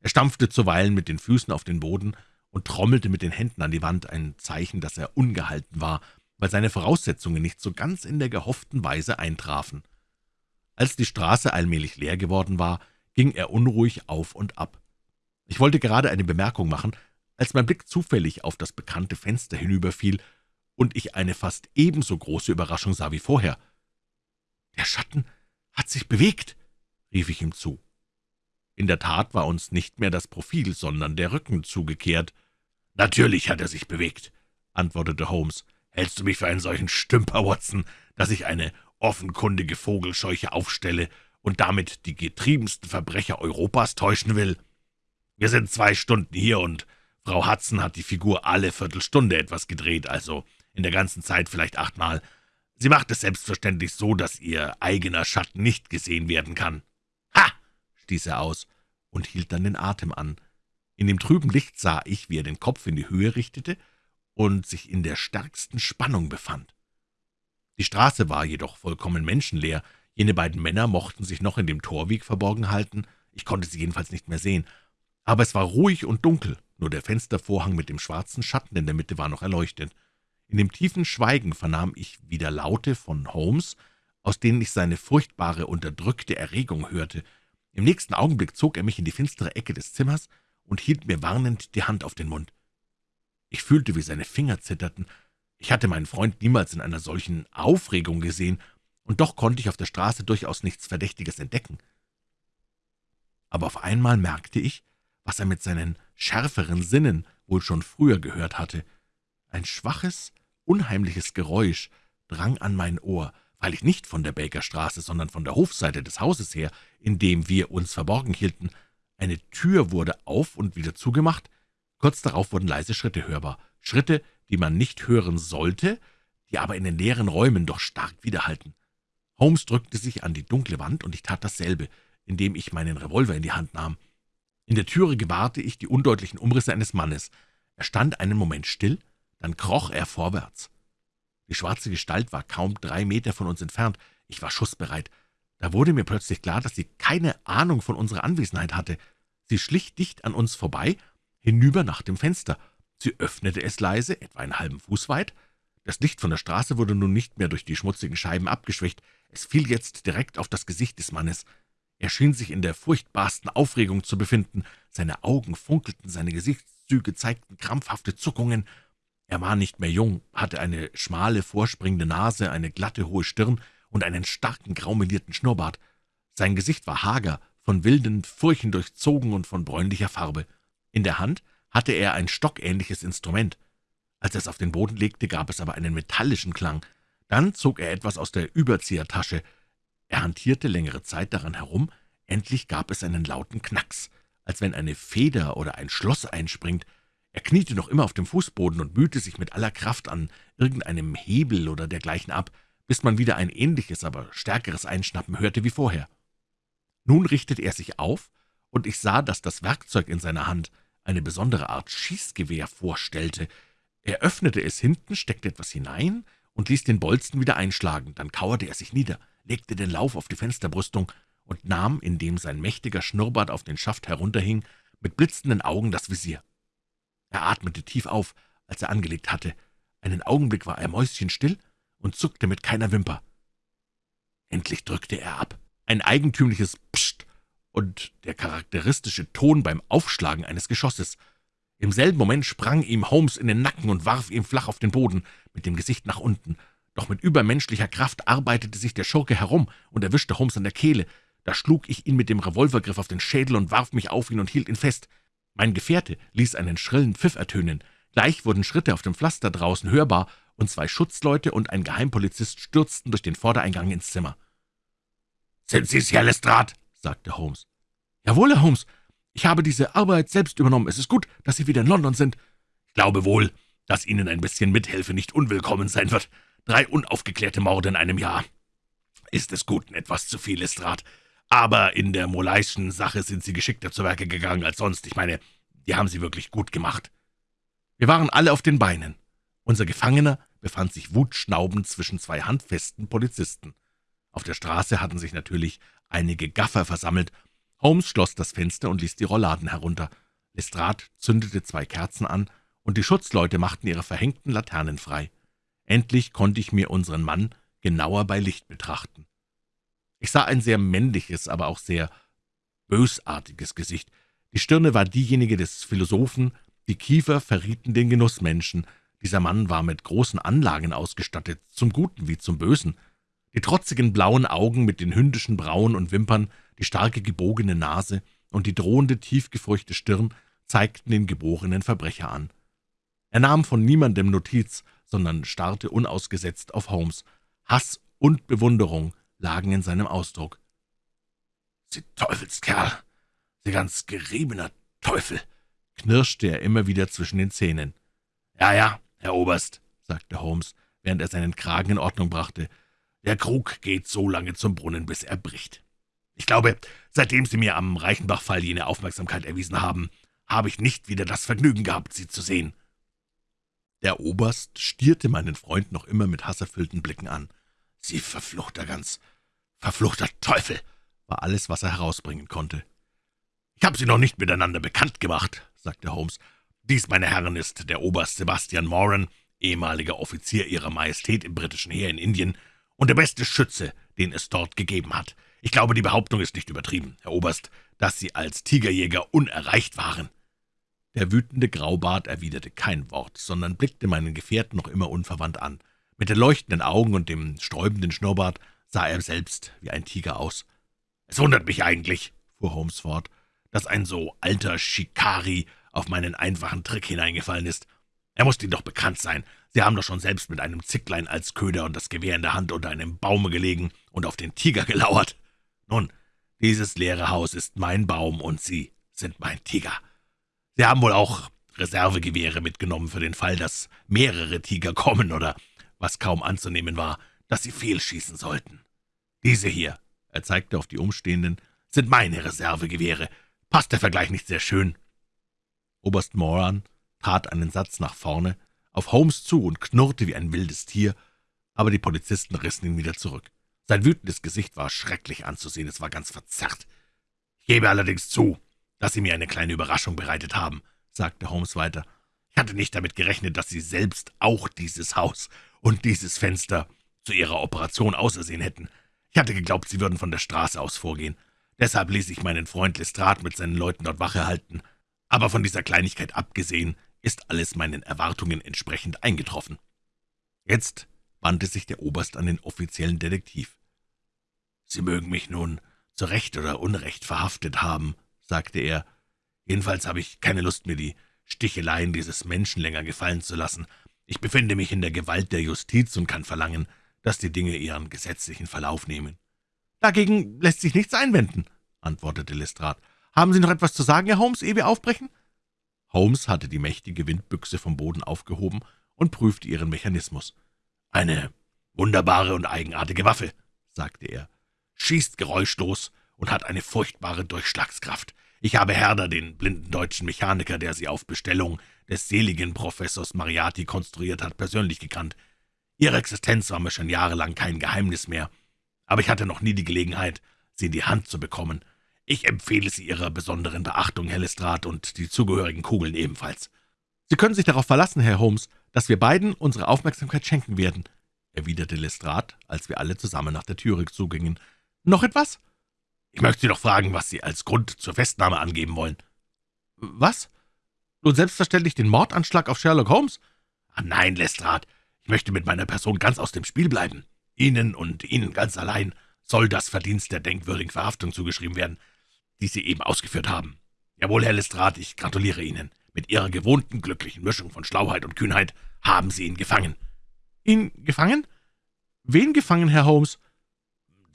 Er stampfte zuweilen mit den Füßen auf den Boden und trommelte mit den Händen an die Wand, ein Zeichen, dass er ungehalten war, weil seine Voraussetzungen nicht so ganz in der gehofften Weise eintrafen. Als die Straße allmählich leer geworden war, ging er unruhig auf und ab. Ich wollte gerade eine Bemerkung machen, als mein Blick zufällig auf das bekannte Fenster hinüberfiel und ich eine fast ebenso große Überraschung sah wie vorher. »Der Schatten hat sich bewegt«, rief ich ihm zu. In der Tat war uns nicht mehr das Profil, sondern der Rücken zugekehrt. »Natürlich hat er sich bewegt«, antwortete Holmes. »Hältst du mich für einen solchen Stümper, Watson, dass ich eine offenkundige Vogelscheuche aufstelle und damit die getriebensten Verbrecher Europas täuschen will? Wir sind zwei Stunden hier, und Frau Hudson hat die Figur alle Viertelstunde etwas gedreht, also in der ganzen Zeit vielleicht achtmal. Sie macht es selbstverständlich so, dass ihr eigener Schatten nicht gesehen werden kann. »Ha!« stieß er aus und hielt dann den Atem an. In dem trüben Licht sah ich, wie er den Kopf in die Höhe richtete und sich in der stärksten Spannung befand. Die Straße war jedoch vollkommen menschenleer. Jene beiden Männer mochten sich noch in dem Torweg verborgen halten. Ich konnte sie jedenfalls nicht mehr sehen. Aber es war ruhig und dunkel. Nur der Fenstervorhang mit dem schwarzen Schatten in der Mitte war noch erleuchtet. In dem tiefen Schweigen vernahm ich wieder Laute von Holmes, aus denen ich seine furchtbare, unterdrückte Erregung hörte. Im nächsten Augenblick zog er mich in die finstere Ecke des Zimmers und hielt mir warnend die Hand auf den Mund. Ich fühlte, wie seine Finger zitterten. Ich hatte meinen Freund niemals in einer solchen Aufregung gesehen, und doch konnte ich auf der Straße durchaus nichts Verdächtiges entdecken. Aber auf einmal merkte ich, was er mit seinen schärferen Sinnen wohl schon früher gehört hatte. Ein schwaches, unheimliches Geräusch drang an mein Ohr, weil ich nicht von der Bakerstraße, sondern von der Hofseite des Hauses her, in dem wir uns verborgen hielten. Eine Tür wurde auf und wieder zugemacht. Kurz darauf wurden leise Schritte hörbar. Schritte, die man nicht hören sollte, die aber in den leeren Räumen doch stark widerhallten. Holmes drückte sich an die dunkle Wand, und ich tat dasselbe, indem ich meinen Revolver in die Hand nahm. In der Türe gewahrte ich die undeutlichen Umrisse eines Mannes. Er stand einen Moment still, dann kroch er vorwärts. Die schwarze Gestalt war kaum drei Meter von uns entfernt. Ich war schussbereit. Da wurde mir plötzlich klar, dass sie keine Ahnung von unserer Anwesenheit hatte. Sie schlich dicht an uns vorbei, hinüber nach dem Fenster. Sie öffnete es leise, etwa einen halben Fuß weit. Das Licht von der Straße wurde nun nicht mehr durch die schmutzigen Scheiben abgeschwächt. Es fiel jetzt direkt auf das Gesicht des Mannes. Er schien sich in der furchtbarsten Aufregung zu befinden. Seine Augen funkelten, seine Gesichtszüge zeigten krampfhafte Zuckungen. Er war nicht mehr jung, hatte eine schmale, vorspringende Nase, eine glatte, hohe Stirn und einen starken, graumelierten Schnurrbart. Sein Gesicht war hager, von wilden Furchen durchzogen und von bräunlicher Farbe. In der Hand hatte er ein stockähnliches Instrument. Als er es auf den Boden legte, gab es aber einen metallischen Klang. Dann zog er etwas aus der Überziehertasche. Er hantierte längere Zeit daran herum. Endlich gab es einen lauten Knacks, als wenn eine Feder oder ein Schloss einspringt. Er kniete noch immer auf dem Fußboden und mühte sich mit aller Kraft an irgendeinem Hebel oder dergleichen ab, bis man wieder ein ähnliches, aber stärkeres Einschnappen hörte wie vorher. Nun richtete er sich auf, und ich sah, dass das Werkzeug in seiner Hand eine besondere Art Schießgewehr vorstellte. Er öffnete es hinten, steckte etwas hinein und ließ den Bolzen wieder einschlagen. Dann kauerte er sich nieder, legte den Lauf auf die Fensterbrüstung und nahm, indem sein mächtiger Schnurrbart auf den Schaft herunterhing, mit blitzenden Augen das Visier. Er atmete tief auf, als er angelegt hatte. Einen Augenblick war er mäuschenstill und zuckte mit keiner Wimper. Endlich drückte er ab. Ein eigentümliches Psst und der charakteristische Ton beim Aufschlagen eines Geschosses. Im selben Moment sprang ihm Holmes in den Nacken und warf ihn flach auf den Boden, mit dem Gesicht nach unten. Doch mit übermenschlicher Kraft arbeitete sich der Schurke herum und erwischte Holmes an der Kehle. Da schlug ich ihn mit dem Revolvergriff auf den Schädel und warf mich auf ihn und hielt ihn fest. Mein Gefährte ließ einen schrillen Pfiff ertönen. Gleich wurden Schritte auf dem Pflaster draußen hörbar, und zwei Schutzleute und ein Geheimpolizist stürzten durch den Vordereingang ins Zimmer. »Sind Sie's, Herr Lestrade?« sagte Holmes. »Jawohl, Herr Holmes. Ich habe diese Arbeit selbst übernommen. Es ist gut, dass Sie wieder in London sind. Ich glaube wohl, dass Ihnen ein bisschen Mithilfe nicht unwillkommen sein wird. Drei unaufgeklärte Morde in einem Jahr. Ist des Guten etwas zu viel, Lestrade. Aber in der Molayschen Sache sind Sie geschickter zu Werke gegangen als sonst. Ich meine, die haben Sie wirklich gut gemacht.« Wir waren alle auf den Beinen. Unser Gefangener befand sich wutschnaubend zwischen zwei handfesten Polizisten. Auf der Straße hatten sich natürlich einige Gaffer versammelt. Holmes schloss das Fenster und ließ die Rollladen herunter. Lestrade zündete zwei Kerzen an, und die Schutzleute machten ihre verhängten Laternen frei. Endlich konnte ich mir unseren Mann genauer bei Licht betrachten. Ich sah ein sehr männliches, aber auch sehr bösartiges Gesicht. Die Stirne war diejenige des Philosophen, die Kiefer verrieten den Genussmenschen. Dieser Mann war mit großen Anlagen ausgestattet, zum Guten wie zum Bösen. Die trotzigen blauen Augen mit den hündischen Brauen und Wimpern, die starke gebogene Nase und die drohende, tiefgefurchte Stirn zeigten den geborenen Verbrecher an. Er nahm von niemandem Notiz, sondern starrte unausgesetzt auf Holmes. Hass und Bewunderung lagen in seinem Ausdruck. »Sie Teufelskerl! Sie ganz geriebener Teufel!« knirschte er immer wieder zwischen den Zähnen. »Ja, ja, Herr Oberst«, sagte Holmes, während er seinen Kragen in Ordnung brachte, »der Krug geht so lange zum Brunnen, bis er bricht. Ich glaube, seitdem Sie mir am Reichenbach-Fall jene Aufmerksamkeit erwiesen haben, habe ich nicht wieder das Vergnügen gehabt, Sie zu sehen.« Der Oberst stierte meinen Freund noch immer mit hasserfüllten Blicken an. »Sie verfluchter ganz, verfluchter Teufel!« war alles, was er herausbringen konnte. »Ich habe Sie noch nicht miteinander bekannt gemacht«, sagte Holmes. »Dies, meine Herren, ist der Oberst Sebastian Moran, ehemaliger Offizier Ihrer Majestät im britischen Heer in Indien und der beste Schütze, den es dort gegeben hat. Ich glaube, die Behauptung ist nicht übertrieben, Herr Oberst, dass Sie als Tigerjäger unerreicht waren.« Der wütende Graubart erwiderte kein Wort, sondern blickte meinen Gefährten noch immer unverwandt an. Mit den leuchtenden Augen und dem sträubenden Schnurrbart sah er selbst wie ein Tiger aus. »Es wundert mich eigentlich«, fuhr Holmes fort, »dass ein so alter Schikari auf meinen einfachen Trick hineingefallen ist. Er muss Ihnen doch bekannt sein. Sie haben doch schon selbst mit einem Zicklein als Köder und das Gewehr in der Hand unter einem Baume gelegen und auf den Tiger gelauert. Nun, dieses leere Haus ist mein Baum und Sie sind mein Tiger. Sie haben wohl auch Reservegewehre mitgenommen für den Fall, dass mehrere Tiger kommen oder, was kaum anzunehmen war, dass Sie fehlschießen sollten. Diese hier er zeigte auf die Umstehenden, »sind meine Reservegewehre. Passt der Vergleich nicht sehr schön?« Oberst Moran tat einen Satz nach vorne, auf Holmes zu und knurrte wie ein wildes Tier, aber die Polizisten rissen ihn wieder zurück. Sein wütendes Gesicht war schrecklich anzusehen, es war ganz verzerrt. »Ich gebe allerdings zu, dass Sie mir eine kleine Überraschung bereitet haben«, sagte Holmes weiter. »Ich hatte nicht damit gerechnet, dass Sie selbst auch dieses Haus und dieses Fenster zu Ihrer Operation ausersehen hätten. Ich hatte geglaubt, Sie würden von der Straße aus vorgehen. Deshalb ließ ich meinen Freund Lestrade mit seinen Leuten dort Wache halten. Aber von dieser Kleinigkeit abgesehen ist alles meinen Erwartungen entsprechend eingetroffen. Jetzt wandte sich der Oberst an den offiziellen Detektiv. »Sie mögen mich nun zu Recht oder Unrecht verhaftet haben«, sagte er. »Jedenfalls habe ich keine Lust, mir die Sticheleien dieses Menschen länger gefallen zu lassen. Ich befinde mich in der Gewalt der Justiz und kann verlangen, dass die Dinge ihren gesetzlichen Verlauf nehmen. »Dagegen lässt sich nichts einwenden«, antwortete Lestrade. »Haben Sie noch etwas zu sagen, Herr Holmes, ehe wir aufbrechen?« Holmes hatte die mächtige Windbüchse vom Boden aufgehoben und prüfte ihren Mechanismus. »Eine wunderbare und eigenartige Waffe«, sagte er, »schießt geräuschlos und hat eine furchtbare Durchschlagskraft. Ich habe Herder, den blinden deutschen Mechaniker, der sie auf Bestellung des seligen Professors Mariati konstruiert hat, persönlich gekannt. Ihre Existenz war mir schon jahrelang kein Geheimnis mehr, aber ich hatte noch nie die Gelegenheit, sie in die Hand zu bekommen. Ich empfehle sie Ihrer besonderen Beachtung, Herr Lestrade, und die zugehörigen Kugeln ebenfalls. Sie können sich darauf verlassen, Herr Holmes, dass wir beiden unsere Aufmerksamkeit schenken werden, erwiderte Lestrade, als wir alle zusammen nach der Türe zugingen. »Noch etwas?« »Ich möchte Sie doch fragen, was Sie als Grund zur Festnahme angeben wollen.« »Was? Nun selbstverständlich den Mordanschlag auf Sherlock Holmes?« »Ah, nein, Lestrade, ich möchte mit meiner Person ganz aus dem Spiel bleiben. Ihnen und Ihnen ganz allein soll das Verdienst der denkwürdigen Verhaftung zugeschrieben werden, die Sie eben ausgeführt haben. Jawohl, Herr Lestrade, ich gratuliere Ihnen. Mit Ihrer gewohnten glücklichen Mischung von Schlauheit und Kühnheit haben Sie ihn gefangen.« »Ihn gefangen? Wen gefangen, Herr Holmes?«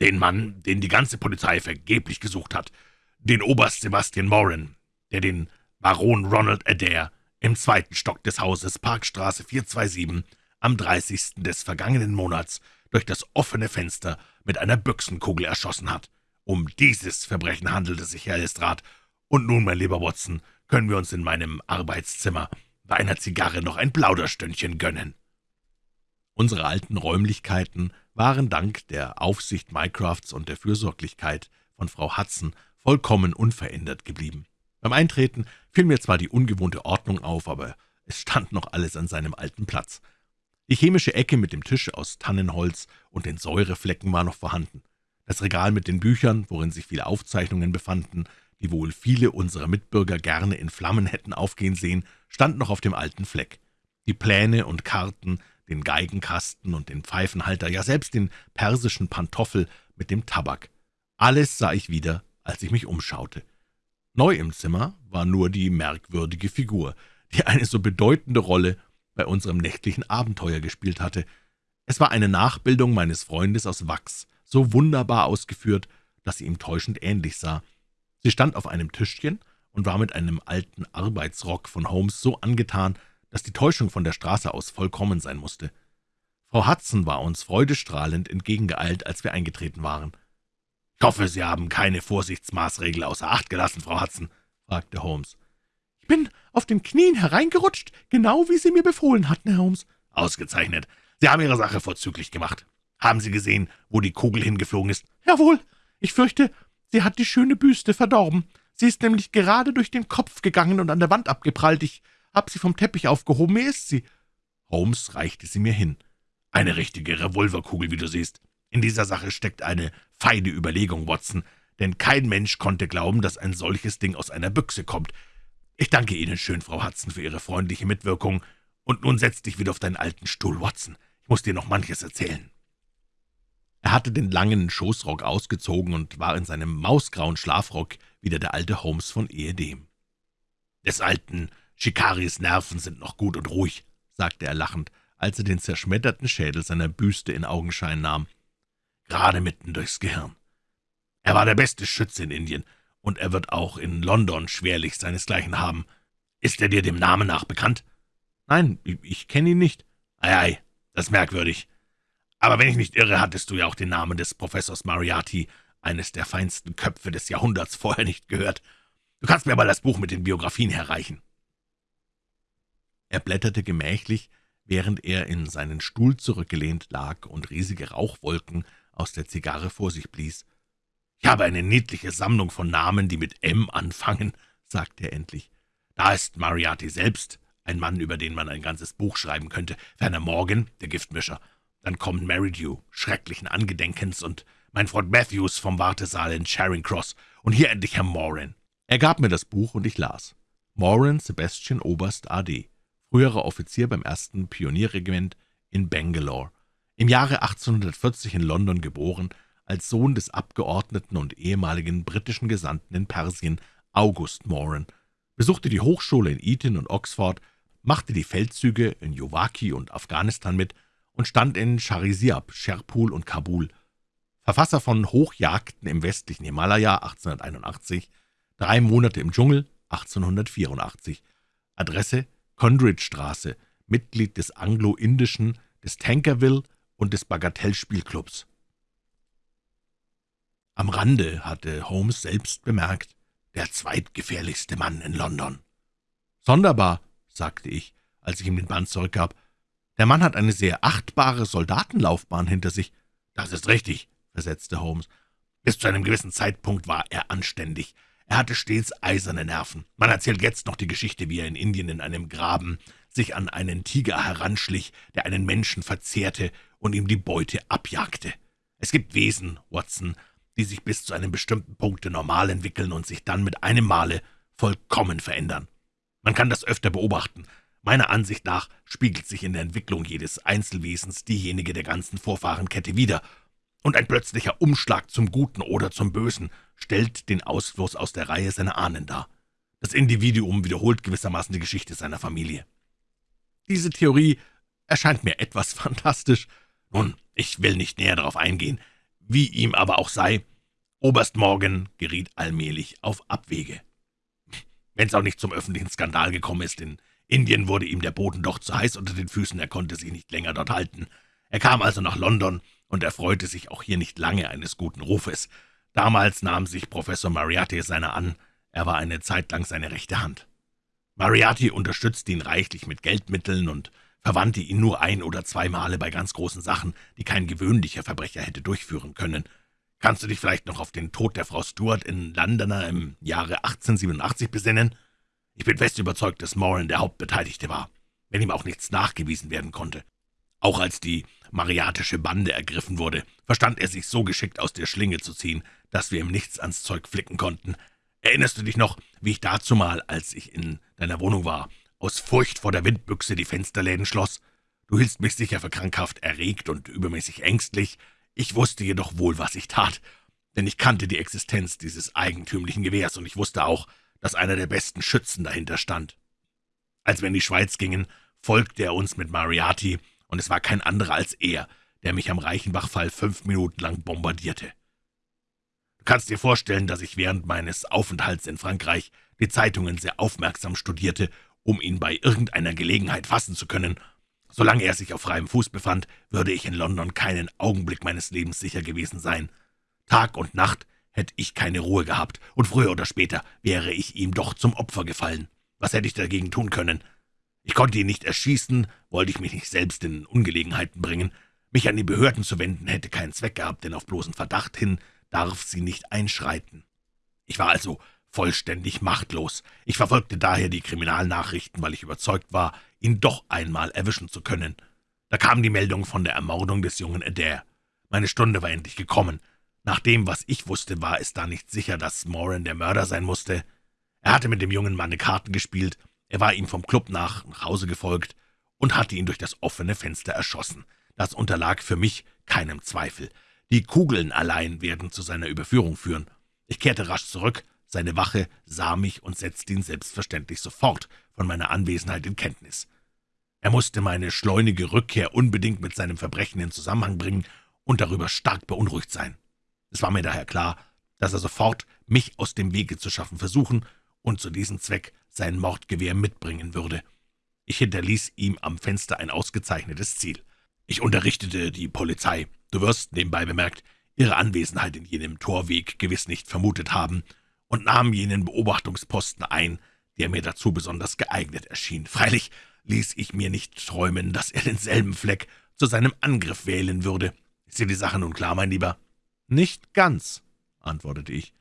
»Den Mann, den die ganze Polizei vergeblich gesucht hat. Den Oberst Sebastian Moran, der den Baron Ronald Adair im zweiten Stock des Hauses Parkstraße 427 am 30. des vergangenen Monats durch das offene Fenster mit einer Büchsenkugel erschossen hat. Um dieses Verbrechen handelt es sich, Herr Lestrade. Und nun, mein lieber Watson, können wir uns in meinem Arbeitszimmer bei einer Zigarre noch ein Plauderstündchen gönnen.« Unsere alten Räumlichkeiten waren dank der Aufsicht Mycrafts und der Fürsorglichkeit von Frau Hudson vollkommen unverändert geblieben. Beim Eintreten fiel mir zwar die ungewohnte Ordnung auf, aber es stand noch alles an seinem alten Platz. Die chemische Ecke mit dem Tisch aus Tannenholz und den Säureflecken war noch vorhanden. Das Regal mit den Büchern, worin sich viele Aufzeichnungen befanden, die wohl viele unserer Mitbürger gerne in Flammen hätten aufgehen sehen, stand noch auf dem alten Fleck. Die Pläne und Karten, den Geigenkasten und den Pfeifenhalter, ja selbst den persischen Pantoffel mit dem Tabak. Alles sah ich wieder, als ich mich umschaute. Neu im Zimmer war nur die merkwürdige Figur, die eine so bedeutende Rolle bei unserem nächtlichen Abenteuer gespielt hatte. Es war eine Nachbildung meines Freundes aus Wachs, so wunderbar ausgeführt, dass sie ihm täuschend ähnlich sah. Sie stand auf einem Tischchen und war mit einem alten Arbeitsrock von Holmes so angetan, dass die Täuschung von der Straße aus vollkommen sein musste. Frau Hudson war uns freudestrahlend entgegengeeilt, als wir eingetreten waren. »Ich hoffe, Sie haben keine Vorsichtsmaßregel außer Acht gelassen, Frau Hudson?« fragte Holmes. »Ich bin auf den Knien hereingerutscht, genau wie Sie mir befohlen hatten, Herr Holmes.« »Ausgezeichnet. Sie haben Ihre Sache vorzüglich gemacht. Haben Sie gesehen, wo die Kugel hingeflogen ist?« »Jawohl. Ich fürchte, sie hat die schöne Büste verdorben. Sie ist nämlich gerade durch den Kopf gegangen und an der Wand abgeprallt. Ich hab sie vom Teppich aufgehoben. Mir ist sie.« Holmes reichte sie mir hin. »Eine richtige Revolverkugel, wie du siehst. In dieser Sache steckt eine feine Überlegung, Watson, denn kein Mensch konnte glauben, dass ein solches Ding aus einer Büchse kommt. Ich danke Ihnen schön, Frau Hudson, für Ihre freundliche Mitwirkung. Und nun setz dich wieder auf deinen alten Stuhl, Watson. Ich muss dir noch manches erzählen.« Er hatte den langen Schoßrock ausgezogen und war in seinem mausgrauen Schlafrock wieder der alte Holmes von ehedem. »Des alten Shikaris Nerven sind noch gut und ruhig«, sagte er lachend, als er den zerschmetterten Schädel seiner Büste in Augenschein nahm gerade mitten durchs Gehirn. Er war der beste Schütze in Indien, und er wird auch in London schwerlich seinesgleichen haben. Ist er dir dem Namen nach bekannt?« »Nein, ich kenne ihn nicht.« »Ei, ei, das ist merkwürdig. Aber wenn ich nicht irre, hattest du ja auch den Namen des Professors Mariati, eines der feinsten Köpfe des Jahrhunderts, vorher nicht gehört. Du kannst mir aber das Buch mit den Biografien herreichen.« Er blätterte gemächlich, während er in seinen Stuhl zurückgelehnt lag und riesige Rauchwolken aus der Zigarre vor sich blies. »Ich habe eine niedliche Sammlung von Namen, die mit M anfangen«, sagte er endlich. »Da ist Mariati selbst, ein Mann, über den man ein ganzes Buch schreiben könnte, ferner Morgan, der Giftmischer. Dann kommt Meridew, schrecklichen Angedenkens, und mein Freund Matthews vom Wartesaal in Charing Cross, und hier endlich Herr Moran.« Er gab mir das Buch, und ich las. Moran Sebastian Oberst A.D., früherer Offizier beim ersten Pionierregiment in Bangalore. Im Jahre 1840 in London geboren, als Sohn des Abgeordneten und ehemaligen britischen Gesandten in Persien August Moran, besuchte die Hochschule in Eton und Oxford, machte die Feldzüge in Yowaki und Afghanistan mit und stand in Charisiab, Sherpul und Kabul. Verfasser von Hochjagden im westlichen Himalaya 1881, Drei Monate im Dschungel 1884, Adresse Condridge-Straße, Mitglied des Anglo-Indischen, des Tankerville und des Bagatellspielclubs. Am Rande hatte Holmes selbst bemerkt, der zweitgefährlichste Mann in London. »Sonderbar«, sagte ich, als ich ihm den Band zurückgab. »Der Mann hat eine sehr achtbare Soldatenlaufbahn hinter sich.« »Das ist richtig«, versetzte Holmes. »Bis zu einem gewissen Zeitpunkt war er anständig. Er hatte stets eiserne Nerven. Man erzählt jetzt noch die Geschichte, wie er in Indien in einem Graben sich an einen Tiger heranschlich, der einen Menschen verzehrte und ihm die Beute abjagte. Es gibt Wesen, Watson, die sich bis zu einem bestimmten Punkte normal entwickeln und sich dann mit einem Male vollkommen verändern. Man kann das öfter beobachten. Meiner Ansicht nach spiegelt sich in der Entwicklung jedes Einzelwesens diejenige der ganzen Vorfahrenkette wider, und ein plötzlicher Umschlag zum Guten oder zum Bösen stellt den Ausfluss aus der Reihe seiner Ahnen dar. Das Individuum wiederholt gewissermaßen die Geschichte seiner Familie. Diese Theorie erscheint mir etwas fantastisch, nun, ich will nicht näher darauf eingehen, wie ihm aber auch sei, Oberst Morgan geriet allmählich auf Abwege. Wenn es auch nicht zum öffentlichen Skandal gekommen ist, in Indien wurde ihm der Boden doch zu heiß unter den Füßen, er konnte sich nicht länger dort halten. Er kam also nach London und erfreute sich auch hier nicht lange eines guten Rufes. Damals nahm sich Professor Mariatti seiner an, er war eine Zeit lang seine rechte Hand. Mariatti unterstützte ihn reichlich mit Geldmitteln und verwandte ihn nur ein- oder zwei Male bei ganz großen Sachen, die kein gewöhnlicher Verbrecher hätte durchführen können. Kannst du dich vielleicht noch auf den Tod der Frau Stuart in Londoner im Jahre 1887 besinnen? Ich bin fest überzeugt, dass Moran der Hauptbeteiligte war, wenn ihm auch nichts nachgewiesen werden konnte. Auch als die mariatische Bande ergriffen wurde, verstand er sich so geschickt aus der Schlinge zu ziehen, dass wir ihm nichts ans Zeug flicken konnten. Erinnerst du dich noch, wie ich dazumal, als ich in deiner Wohnung war, aus Furcht vor der Windbüchse die Fensterläden schloss? Du hieltst mich sicher für krankhaft erregt und übermäßig ängstlich. Ich wusste jedoch wohl, was ich tat, denn ich kannte die Existenz dieses eigentümlichen Gewehrs, und ich wusste auch, dass einer der besten Schützen dahinter stand. Als wir in die Schweiz gingen, folgte er uns mit Mariati, und es war kein anderer als er, der mich am Reichenbachfall fünf Minuten lang bombardierte. Du kannst dir vorstellen, dass ich während meines Aufenthalts in Frankreich die Zeitungen sehr aufmerksam studierte, um ihn bei irgendeiner Gelegenheit fassen zu können. Solange er sich auf freiem Fuß befand, würde ich in London keinen Augenblick meines Lebens sicher gewesen sein. Tag und Nacht hätte ich keine Ruhe gehabt, und früher oder später wäre ich ihm doch zum Opfer gefallen. Was hätte ich dagegen tun können? Ich konnte ihn nicht erschießen, wollte ich mich nicht selbst in Ungelegenheiten bringen. Mich an die Behörden zu wenden, hätte keinen Zweck gehabt, denn auf bloßen Verdacht hin darf sie nicht einschreiten. Ich war also vollständig machtlos. Ich verfolgte daher die Kriminalnachrichten, weil ich überzeugt war, ihn doch einmal erwischen zu können. Da kam die Meldung von der Ermordung des jungen Adair. Meine Stunde war endlich gekommen. Nach dem, was ich wusste, war es da nicht sicher, dass Moran der Mörder sein musste. Er hatte mit dem jungen Manne Karten gespielt, er war ihm vom Club nach nach Hause gefolgt und hatte ihn durch das offene Fenster erschossen. Das unterlag für mich keinem Zweifel. Die Kugeln allein werden zu seiner Überführung führen. Ich kehrte rasch zurück, seine Wache sah mich und setzte ihn selbstverständlich sofort von meiner Anwesenheit in Kenntnis. Er musste meine schleunige Rückkehr unbedingt mit seinem Verbrechen in Zusammenhang bringen und darüber stark beunruhigt sein. Es war mir daher klar, dass er sofort mich aus dem Wege zu schaffen versuchen und zu diesem Zweck sein Mordgewehr mitbringen würde. Ich hinterließ ihm am Fenster ein ausgezeichnetes Ziel. Ich unterrichtete die Polizei. Du wirst, nebenbei bemerkt, ihre Anwesenheit in jenem Torweg gewiss nicht vermutet haben und nahm jenen Beobachtungsposten ein, der mir dazu besonders geeignet erschien. Freilich ließ ich mir nicht träumen, dass er denselben Fleck zu seinem Angriff wählen würde. Ist dir die Sache nun klar, mein Lieber? »Nicht ganz«, antwortete ich.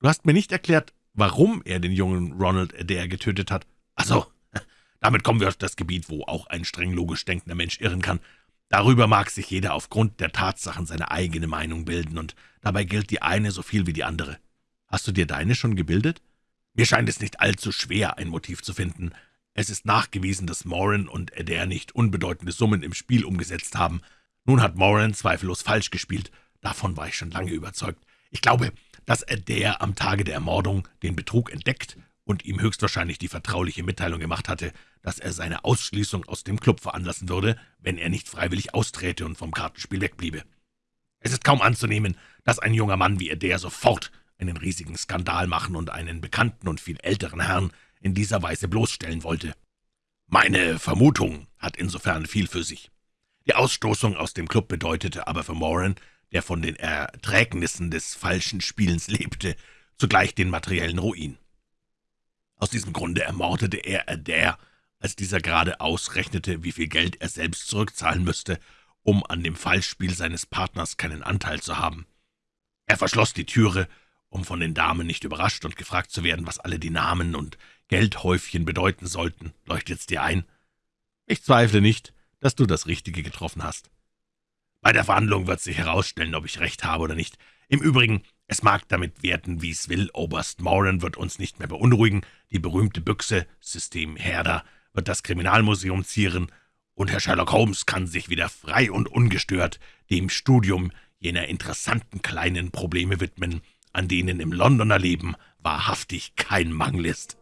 »Du hast mir nicht erklärt, warum er den jungen Ronald Adair getötet hat.« »Ach so, damit kommen wir auf das Gebiet, wo auch ein streng logisch denkender Mensch irren kann. Darüber mag sich jeder aufgrund der Tatsachen seine eigene Meinung bilden, und dabei gilt die eine so viel wie die andere. Hast du dir deine schon gebildet? Mir scheint es nicht allzu schwer, ein Motiv zu finden. Es ist nachgewiesen, dass Moran und Adair nicht unbedeutende Summen im Spiel umgesetzt haben. Nun hat Moran zweifellos falsch gespielt. Davon war ich schon lange überzeugt. Ich glaube, dass Adair am Tage der Ermordung den Betrug entdeckt und ihm höchstwahrscheinlich die vertrauliche Mitteilung gemacht hatte, dass er seine Ausschließung aus dem Club veranlassen würde, wenn er nicht freiwillig austräte und vom Kartenspiel wegbliebe. Es ist kaum anzunehmen, dass ein junger Mann wie der sofort einen riesigen Skandal machen und einen bekannten und viel älteren Herrn in dieser Weise bloßstellen wollte. Meine Vermutung hat insofern viel für sich. Die Ausstoßung aus dem Club bedeutete aber für Moran, der von den Erträgnissen des falschen Spielens lebte, zugleich den materiellen Ruin. Aus diesem Grunde ermordete er Adair, als dieser gerade ausrechnete, wie viel Geld er selbst zurückzahlen müsste, um an dem Falschspiel seines Partners keinen Anteil zu haben. Er verschloss die Türe, um von den Damen nicht überrascht und gefragt zu werden, was alle die Namen und Geldhäufchen bedeuten sollten. Leuchtet's dir ein? Ich zweifle nicht, dass du das Richtige getroffen hast. Bei der Verhandlung wird sich herausstellen, ob ich recht habe oder nicht. Im Übrigen es mag damit werden, wie es will, Oberst Moran wird uns nicht mehr beunruhigen, die berühmte Büchse, System Herder, wird das Kriminalmuseum zieren, und Herr Sherlock Holmes kann sich wieder frei und ungestört dem Studium jener interessanten kleinen Probleme widmen, an denen im Londoner Leben wahrhaftig kein Mangel ist.